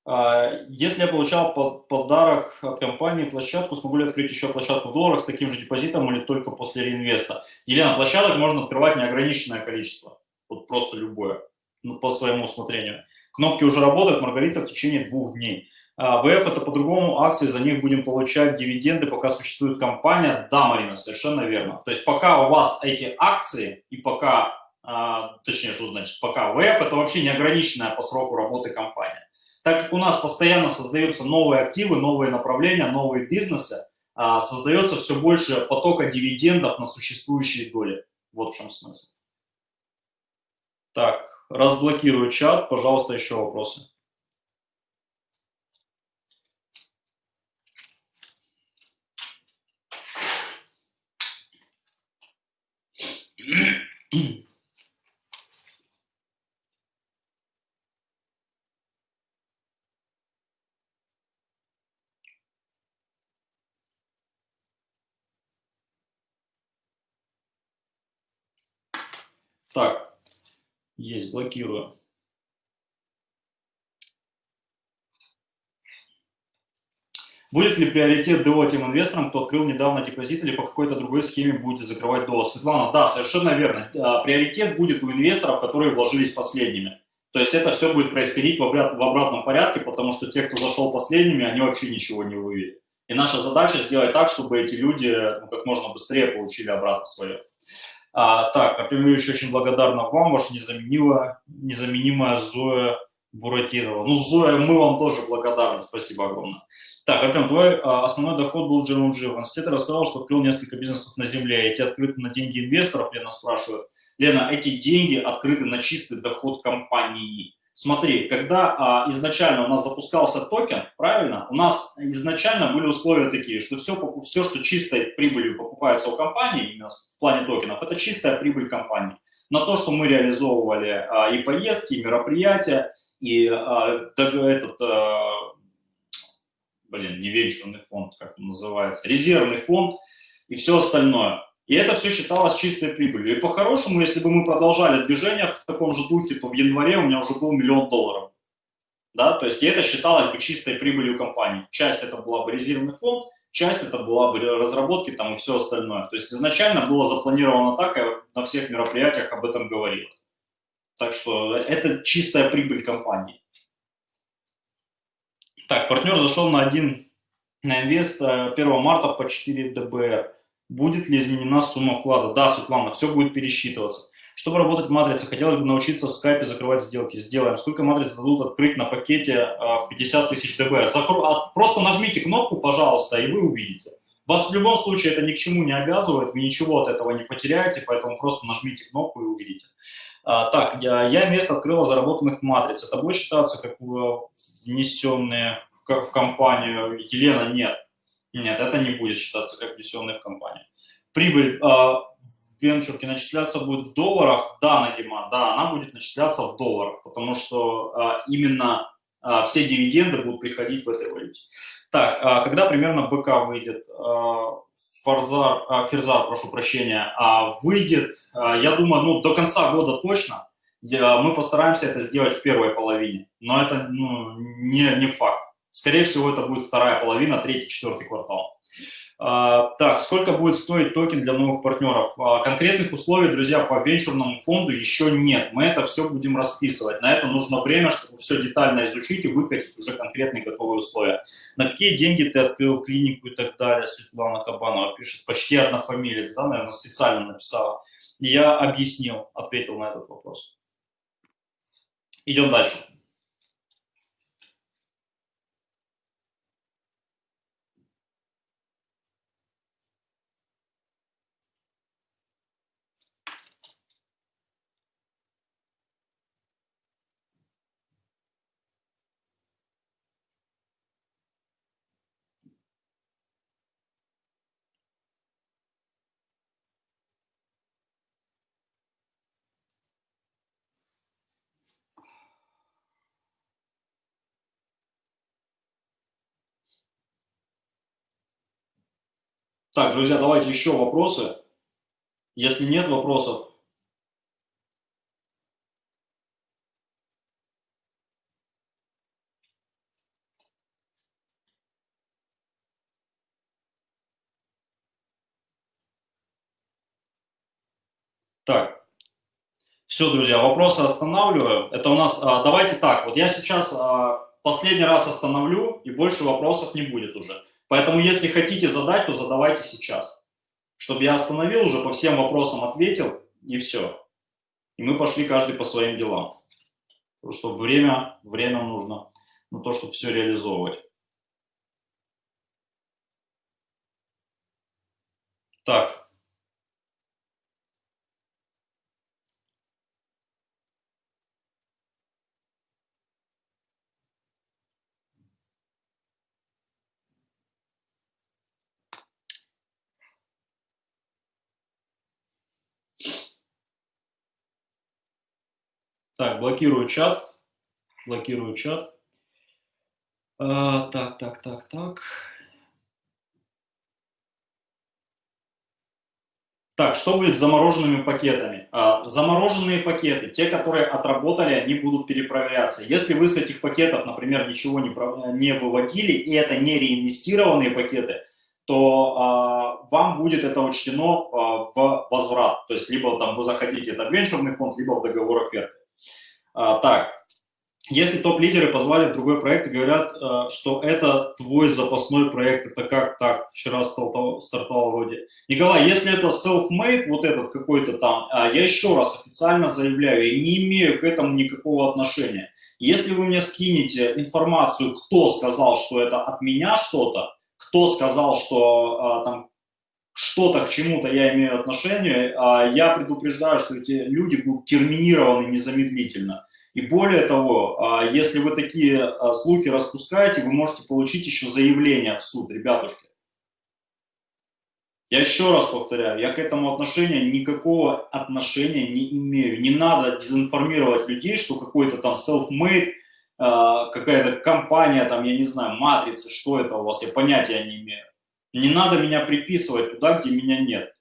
А, если я получал подарок от компании, площадку, смогу ли открыть еще площадку в долларах с таким же депозитом или только после реинвеста? Елена, площадок можно открывать неограниченное количество. Вот просто любое. Ну, по своему усмотрению. Кнопки уже работают, Маргарита, в течение двух дней. А, ВФ это по-другому, акции, за них будем получать дивиденды, пока существует компания. Да, Марина, совершенно верно. То есть пока у вас эти акции и пока, а, точнее, что значит, пока ВФ это вообще неограниченная по сроку работы компания. Так как у нас постоянно создаются новые активы, новые направления, новые бизнесы, а, создается все больше потока дивидендов на существующие доли. Вот в чем смысл. Так, разблокирую чат. Пожалуйста, еще вопросы. Так, есть, блокирую. Будет ли приоритет ДО тем инвесторам, кто открыл недавно депозит или по какой-то другой схеме будете закрывать ДО? Светлана, да, совершенно верно. А, приоритет будет у инвесторов, которые вложились последними. То есть это все будет происходить в, обряд, в обратном порядке, потому что те, кто зашел последними, они вообще ничего не увидят. И наша задача сделать так, чтобы эти люди ну, как можно быстрее получили обратно свое. А, так, Артем Юрьевич, очень благодарна вам, ваша незаменимая, незаменимая Зоя Буратинова. Ну, Зоя, мы вам тоже благодарны, спасибо огромное. Так, Артем, твой а, основной доход был Джером Джи. В университете рассказал, что открыл несколько бизнесов на земле. Эти открыты на деньги инвесторов, Лена спрашивает. Лена, эти деньги открыты на чистый доход компании. Смотри, когда а, изначально у нас запускался токен, правильно, у нас изначально были условия такие, что все, все что чистой прибылью покупается у компании, именно в плане токенов, это чистая прибыль компании. На то, что мы реализовывали а, и поездки, и мероприятия, и а, этот, а, блин, не венчурный фонд, как он называется, резервный фонд и все остальное. И это все считалось чистой прибылью. И по-хорошему, если бы мы продолжали движение в таком же духе, то в январе у меня уже был миллион долларов. Да, то есть и это считалось бы чистой прибылью компании. Часть это была бы резервный фонд, часть это была бы разработки там и все остальное. То есть изначально было запланировано так, я на всех мероприятиях об этом говорил. Так что это чистая прибыль компании. Так, партнер зашел на один на инвест 1 э, марта по 4 ДБР. Будет ли изменена сумма вклада? Да, Светлана, все будет пересчитываться. Чтобы работать в матрице, хотелось бы научиться в скайпе закрывать сделки. Сделаем. Сколько матриц дадут открыть на пакете а, в 50 тысяч ДБ? Закру... А, просто нажмите кнопку, пожалуйста, и вы увидите. Вас в любом случае это ни к чему не обязывает, вы ничего от этого не потеряете, поэтому просто нажмите кнопку и увидите. А, так, я, я место открыла заработанных матриц. Это будет считаться как внесенные в компанию? Елена, нет. Нет, это не будет считаться как внесенные в компанию. Прибыль э, в начисляться будет в долларах? Да, Надима, да, она будет начисляться в долларах, потому что э, именно э, все дивиденды будут приходить в этой валюте. Так, э, когда примерно БК выйдет? Э, Фарзар, э, Ферзар, прошу прощения, э, выйдет, э, я думаю, ну, до конца года точно. Я, мы постараемся это сделать в первой половине, но это ну, не, не факт. Скорее всего, это будет вторая половина, третий, четвертый квартал. А, так, сколько будет стоить токен для новых партнеров? А, конкретных условий, друзья, по венчурному фонду еще нет. Мы это все будем расписывать. На это нужно время, чтобы все детально изучить и выкатить уже конкретные готовые условия. На какие деньги ты открыл клинику и так далее? Светлана Кабанова пишет. Почти однофамилец, да, наверное, специально написала. Я объяснил, ответил на этот вопрос. Идем дальше. Так, друзья, давайте еще вопросы. Если нет вопросов, Так, все, друзья, вопросы останавливаю. Это у нас, а, давайте так, вот я сейчас а, последний раз остановлю, и больше вопросов не будет уже. Поэтому, если хотите задать, то задавайте сейчас, чтобы я остановил, уже по всем вопросам ответил, и все. И мы пошли каждый по своим делам. Потому что время, время нужно на то, чтобы все реализовывать. Так. Так, блокирую чат. Блокирую чат. А, так, так, так, так. Так, что будет с замороженными пакетами? А, замороженные пакеты, те, которые отработали, они будут перепроверяться. Если вы с этих пакетов, например, ничего не, не выводили, и это не реинвестированные пакеты, то а, вам будет это учтено а, в возврат. То есть либо там вы захотите это в венчурный фонд, либо в договор оферты. А, так, если топ-лидеры позвали в другой проект и говорят, э, что это твой запасной проект, это как так, вчера стартовал, стартовал вроде. Николай, если это self-made, вот этот какой-то там, а, я еще раз официально заявляю, я не имею к этому никакого отношения. Если вы мне скинете информацию, кто сказал, что это от меня что-то, кто сказал, что а, там что-то к чему-то я имею отношение, а, я предупреждаю, что эти люди будут терминированы незамедлительно. И более того, а, если вы такие а, слухи распускаете, вы можете получить еще заявление в суд, ребятушки. Я еще раз повторяю, я к этому отношения никакого отношения не имею. Не надо дезинформировать людей, что какой-то там self-made, а, какая-то компания, там, я не знаю, матрица, что это у вас, я понятия не имею. Не надо меня приписывать туда, где меня нет.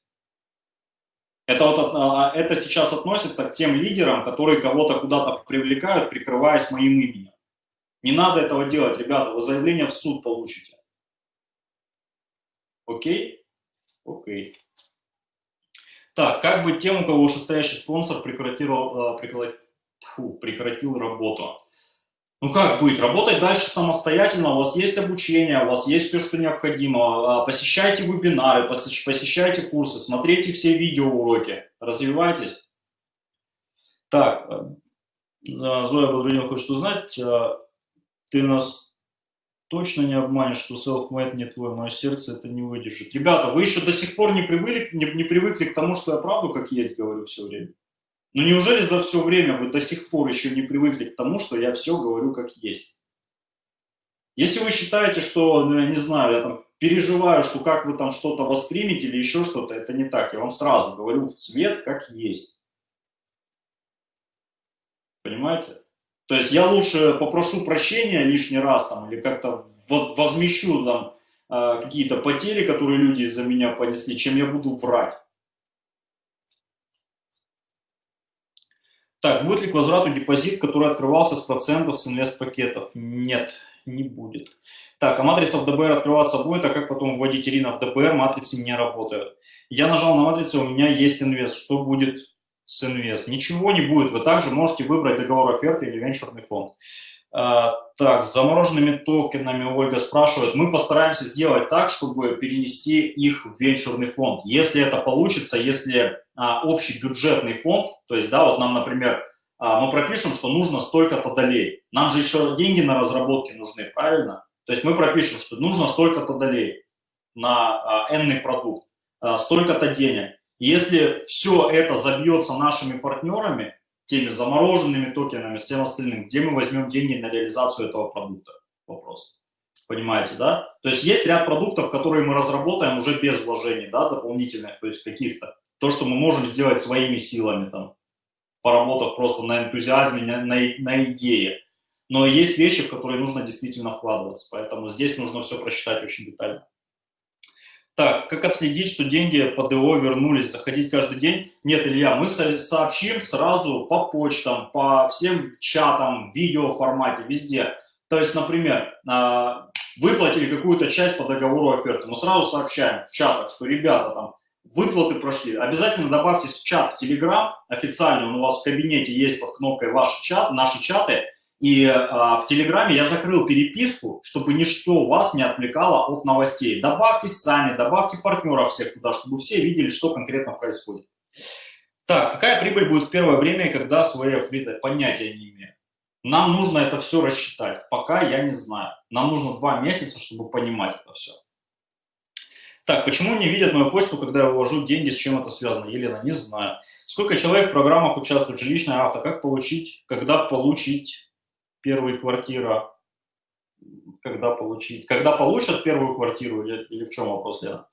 Это, вот, а, это сейчас относится к тем лидерам, которые кого-то куда-то привлекают, прикрываясь моим именем. Не надо этого делать, ребята, вы заявление в суд получите. Окей? Окей. Так, как быть тем, у кого вышестоящий спонсор прекратил, прекратил, прекратил работу? Ну как быть? Работать дальше самостоятельно, у вас есть обучение, у вас есть все, что необходимо. А, посещайте вебинары, посещайте курсы, смотрите все видеоуроки, развивайтесь. Так, э, э, Зоя Бодрунева хочет узнать, э, ты нас точно не обманешь, что self-made не твой, мое сердце это не выдержит. Ребята, вы еще до сих пор не привыкли, не, не привыкли к тому, что я правду как есть говорю все время? Но неужели за все время вы до сих пор еще не привыкли к тому, что я все говорю как есть? Если вы считаете, что, ну, я не знаю, я там переживаю, что как вы там что-то воспримете или еще что-то, это не так. Я вам сразу говорю в цвет как есть. Понимаете? То есть я лучше попрошу прощения лишний раз там или как-то возмещу там а, какие-то потери, которые люди из-за меня понесли, чем я буду врать. Так, будет ли к возврату депозит, который открывался с процентов с инвест-пакетов? Нет, не будет. Так, а матрица в ДБР открываться будет, а как потом вводить Ирина в ДБР? Матрицы не работают. Я нажал на матрицу, у меня есть инвест. Что будет с инвест? Ничего не будет. Вы также можете выбрать договор оферты или венчурный фонд. А, так, с замороженными токенами Ольга спрашивает. Мы постараемся сделать так, чтобы перенести их в венчурный фонд. Если это получится, если а, общий бюджетный фонд, то есть, да, вот нам, например, а, мы пропишем, что нужно столько-то долей. Нам же еще деньги на разработки нужны, правильно? То есть мы пропишем, что нужно столько-то долей на а, n продукт, а, столько-то денег. Если все это забьется нашими партнерами, теми замороженными токенами, всем остальным, где мы возьмем деньги на реализацию этого продукта? Вопрос. Понимаете, да? То есть есть ряд продуктов, которые мы разработаем уже без вложений, да, дополнительных, то есть каких-то. То, что мы можем сделать своими силами, там, поработав просто на энтузиазме, на, на, на идее. Но есть вещи, в которые нужно действительно вкладываться, поэтому здесь нужно все просчитать очень детально. Так, как отследить, что деньги по ДО вернулись? Заходить каждый день? Нет, Илья, мы сообщим сразу по почтам, по всем чатам, видео формате, везде. То есть, например, а, выплатили какую-то часть по договору оферты, мы сразу сообщаем в чатах, что ребята там выплаты прошли. Обязательно добавьте чат в Telegram, официально он у вас в кабинете есть под кнопкой «Ваш чат», «Наши чаты», и а, в Телеграме я закрыл переписку, чтобы ничто вас не отвлекало от новостей. Добавьтесь сами, добавьте партнеров всех туда, чтобы все видели, что конкретно происходит. Так, какая прибыль будет в первое время, когда свои фрида? Понятия не имею. Нам нужно это все рассчитать. Пока я не знаю. Нам нужно два месяца, чтобы понимать это все. Так, почему не видят мою почту, когда я вывожу деньги, с чем это связано? Елена, не знаю. Сколько человек в программах участвует? Жилищная авто. Как получить, когда получить первую квартиру, когда получить, когда получат первую квартиру или, или в чем вопрос, Лена?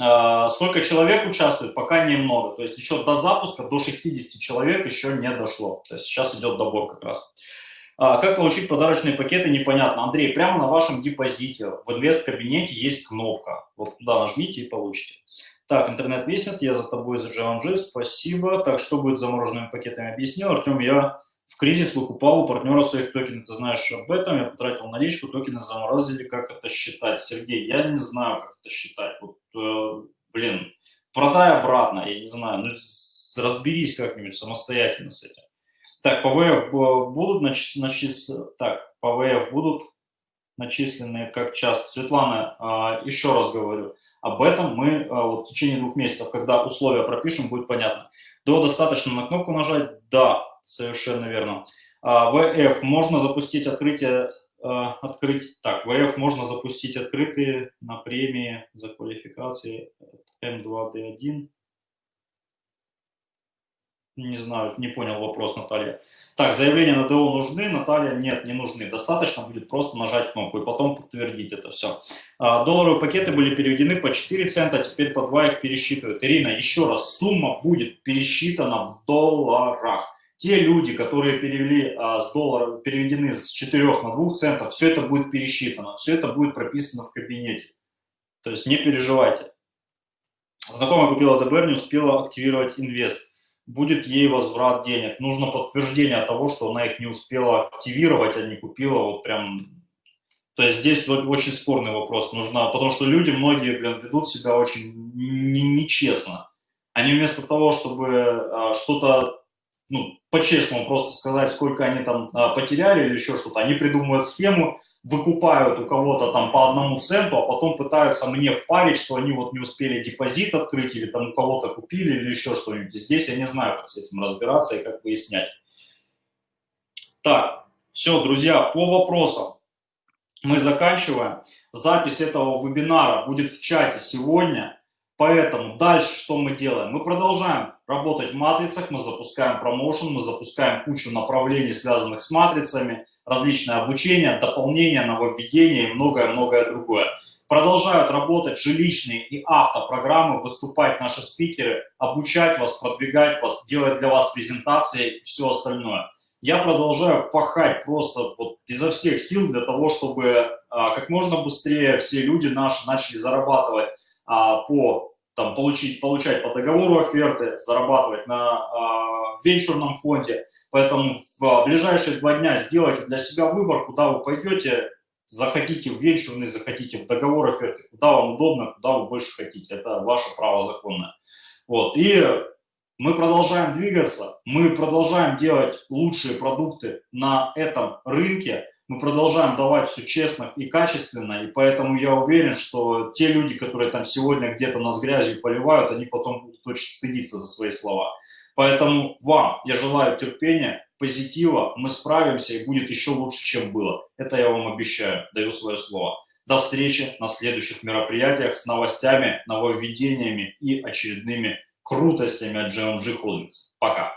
А, сколько человек участвует, пока немного. То есть еще до запуска, до 60 человек еще не дошло. То есть сейчас идет добор как раз. А, как получить подарочные пакеты, непонятно. Андрей, прямо на вашем депозите в инвест-кабинете есть кнопка. Вот туда нажмите и получите. Так, интернет висит, я за тобой, за JMG, спасибо. Так, что будет с замороженными пакетами, объяснил. Артем, я в кризис выкупал у партнера своих токенов. Ты знаешь об этом, я потратил наличку, токены заморозили. Как это считать? Сергей, я не знаю, как это считать. Вот, э, блин, продай обратно, я не знаю. Ну, разберись как-нибудь самостоятельно с этим. Так, ПВФ будут начислены, так, ПВФ будут начислены как часто. Светлана, э, еще раз говорю, об этом мы э, вот, в течение двух месяцев, когда условия пропишем, будет понятно. До достаточно на кнопку нажать? Да, совершенно верно. А, ВФ можно запустить открытие, а, открыть, так, ВФ можно запустить открытые на премии за квалификации М2Д1. Не знаю, не понял вопрос, Наталья. Так, заявления на ДО нужны, Наталья, нет, не нужны. Достаточно будет просто нажать кнопку и потом подтвердить это все. А, долларовые пакеты были переведены по 4 цента, теперь по 2 их пересчитывают. Ирина, еще раз, сумма будет пересчитана в долларах. Те люди, которые перевели а, с доллара, переведены с 4 на 2 центов, все это будет пересчитано, все это будет прописано в кабинете. То есть не переживайте. Знакомая купила ДБР, не успела активировать инвест будет ей возврат денег. Нужно подтверждение того, что она их не успела активировать, а не купила вот прям... То есть здесь очень спорный вопрос. Нужно, потому что люди, многие, блин, ведут себя очень нечестно. Они вместо того, чтобы а, что-то, ну, по-честному просто сказать, сколько они там а, потеряли или еще что-то, они придумывают схему, выкупают у кого-то там по одному центу, а потом пытаются мне впарить, что они вот не успели депозит открыть или там у кого-то купили или еще что-нибудь. Здесь я не знаю, как с этим разбираться и как выяснять. Так, все, друзья, по вопросам мы заканчиваем. Запись этого вебинара будет в чате сегодня. Поэтому дальше что мы делаем? Мы продолжаем работать в матрицах, мы запускаем промоушен, мы запускаем кучу направлений, связанных с матрицами, различное обучение, дополнение, нововведение и многое-многое другое. Продолжают работать жилищные и автопрограммы, выступать наши спикеры, обучать вас, продвигать вас, делать для вас презентации и все остальное. Я продолжаю пахать просто вот изо всех сил для того, чтобы а, как можно быстрее все люди наши начали зарабатывать а, по там, получить, получать по договору оферты, зарабатывать на а, венчурном фонде. Поэтому в ближайшие два дня сделайте для себя выбор, куда вы пойдете, захотите в венчурный, захотите в договор оферты, куда вам удобно, куда вы больше хотите. Это ваше право законное. Вот. И мы продолжаем двигаться, мы продолжаем делать лучшие продукты на этом рынке, мы продолжаем давать все честно и качественно, и поэтому я уверен, что те люди, которые там сегодня где-то нас грязью поливают, они потом будут очень стыдиться за свои слова. Поэтому вам я желаю терпения, позитива, мы справимся и будет еще лучше, чем было. Это я вам обещаю, даю свое слово. До встречи на следующих мероприятиях с новостями, нововведениями и очередными крутостями от GMG Holdings. Пока!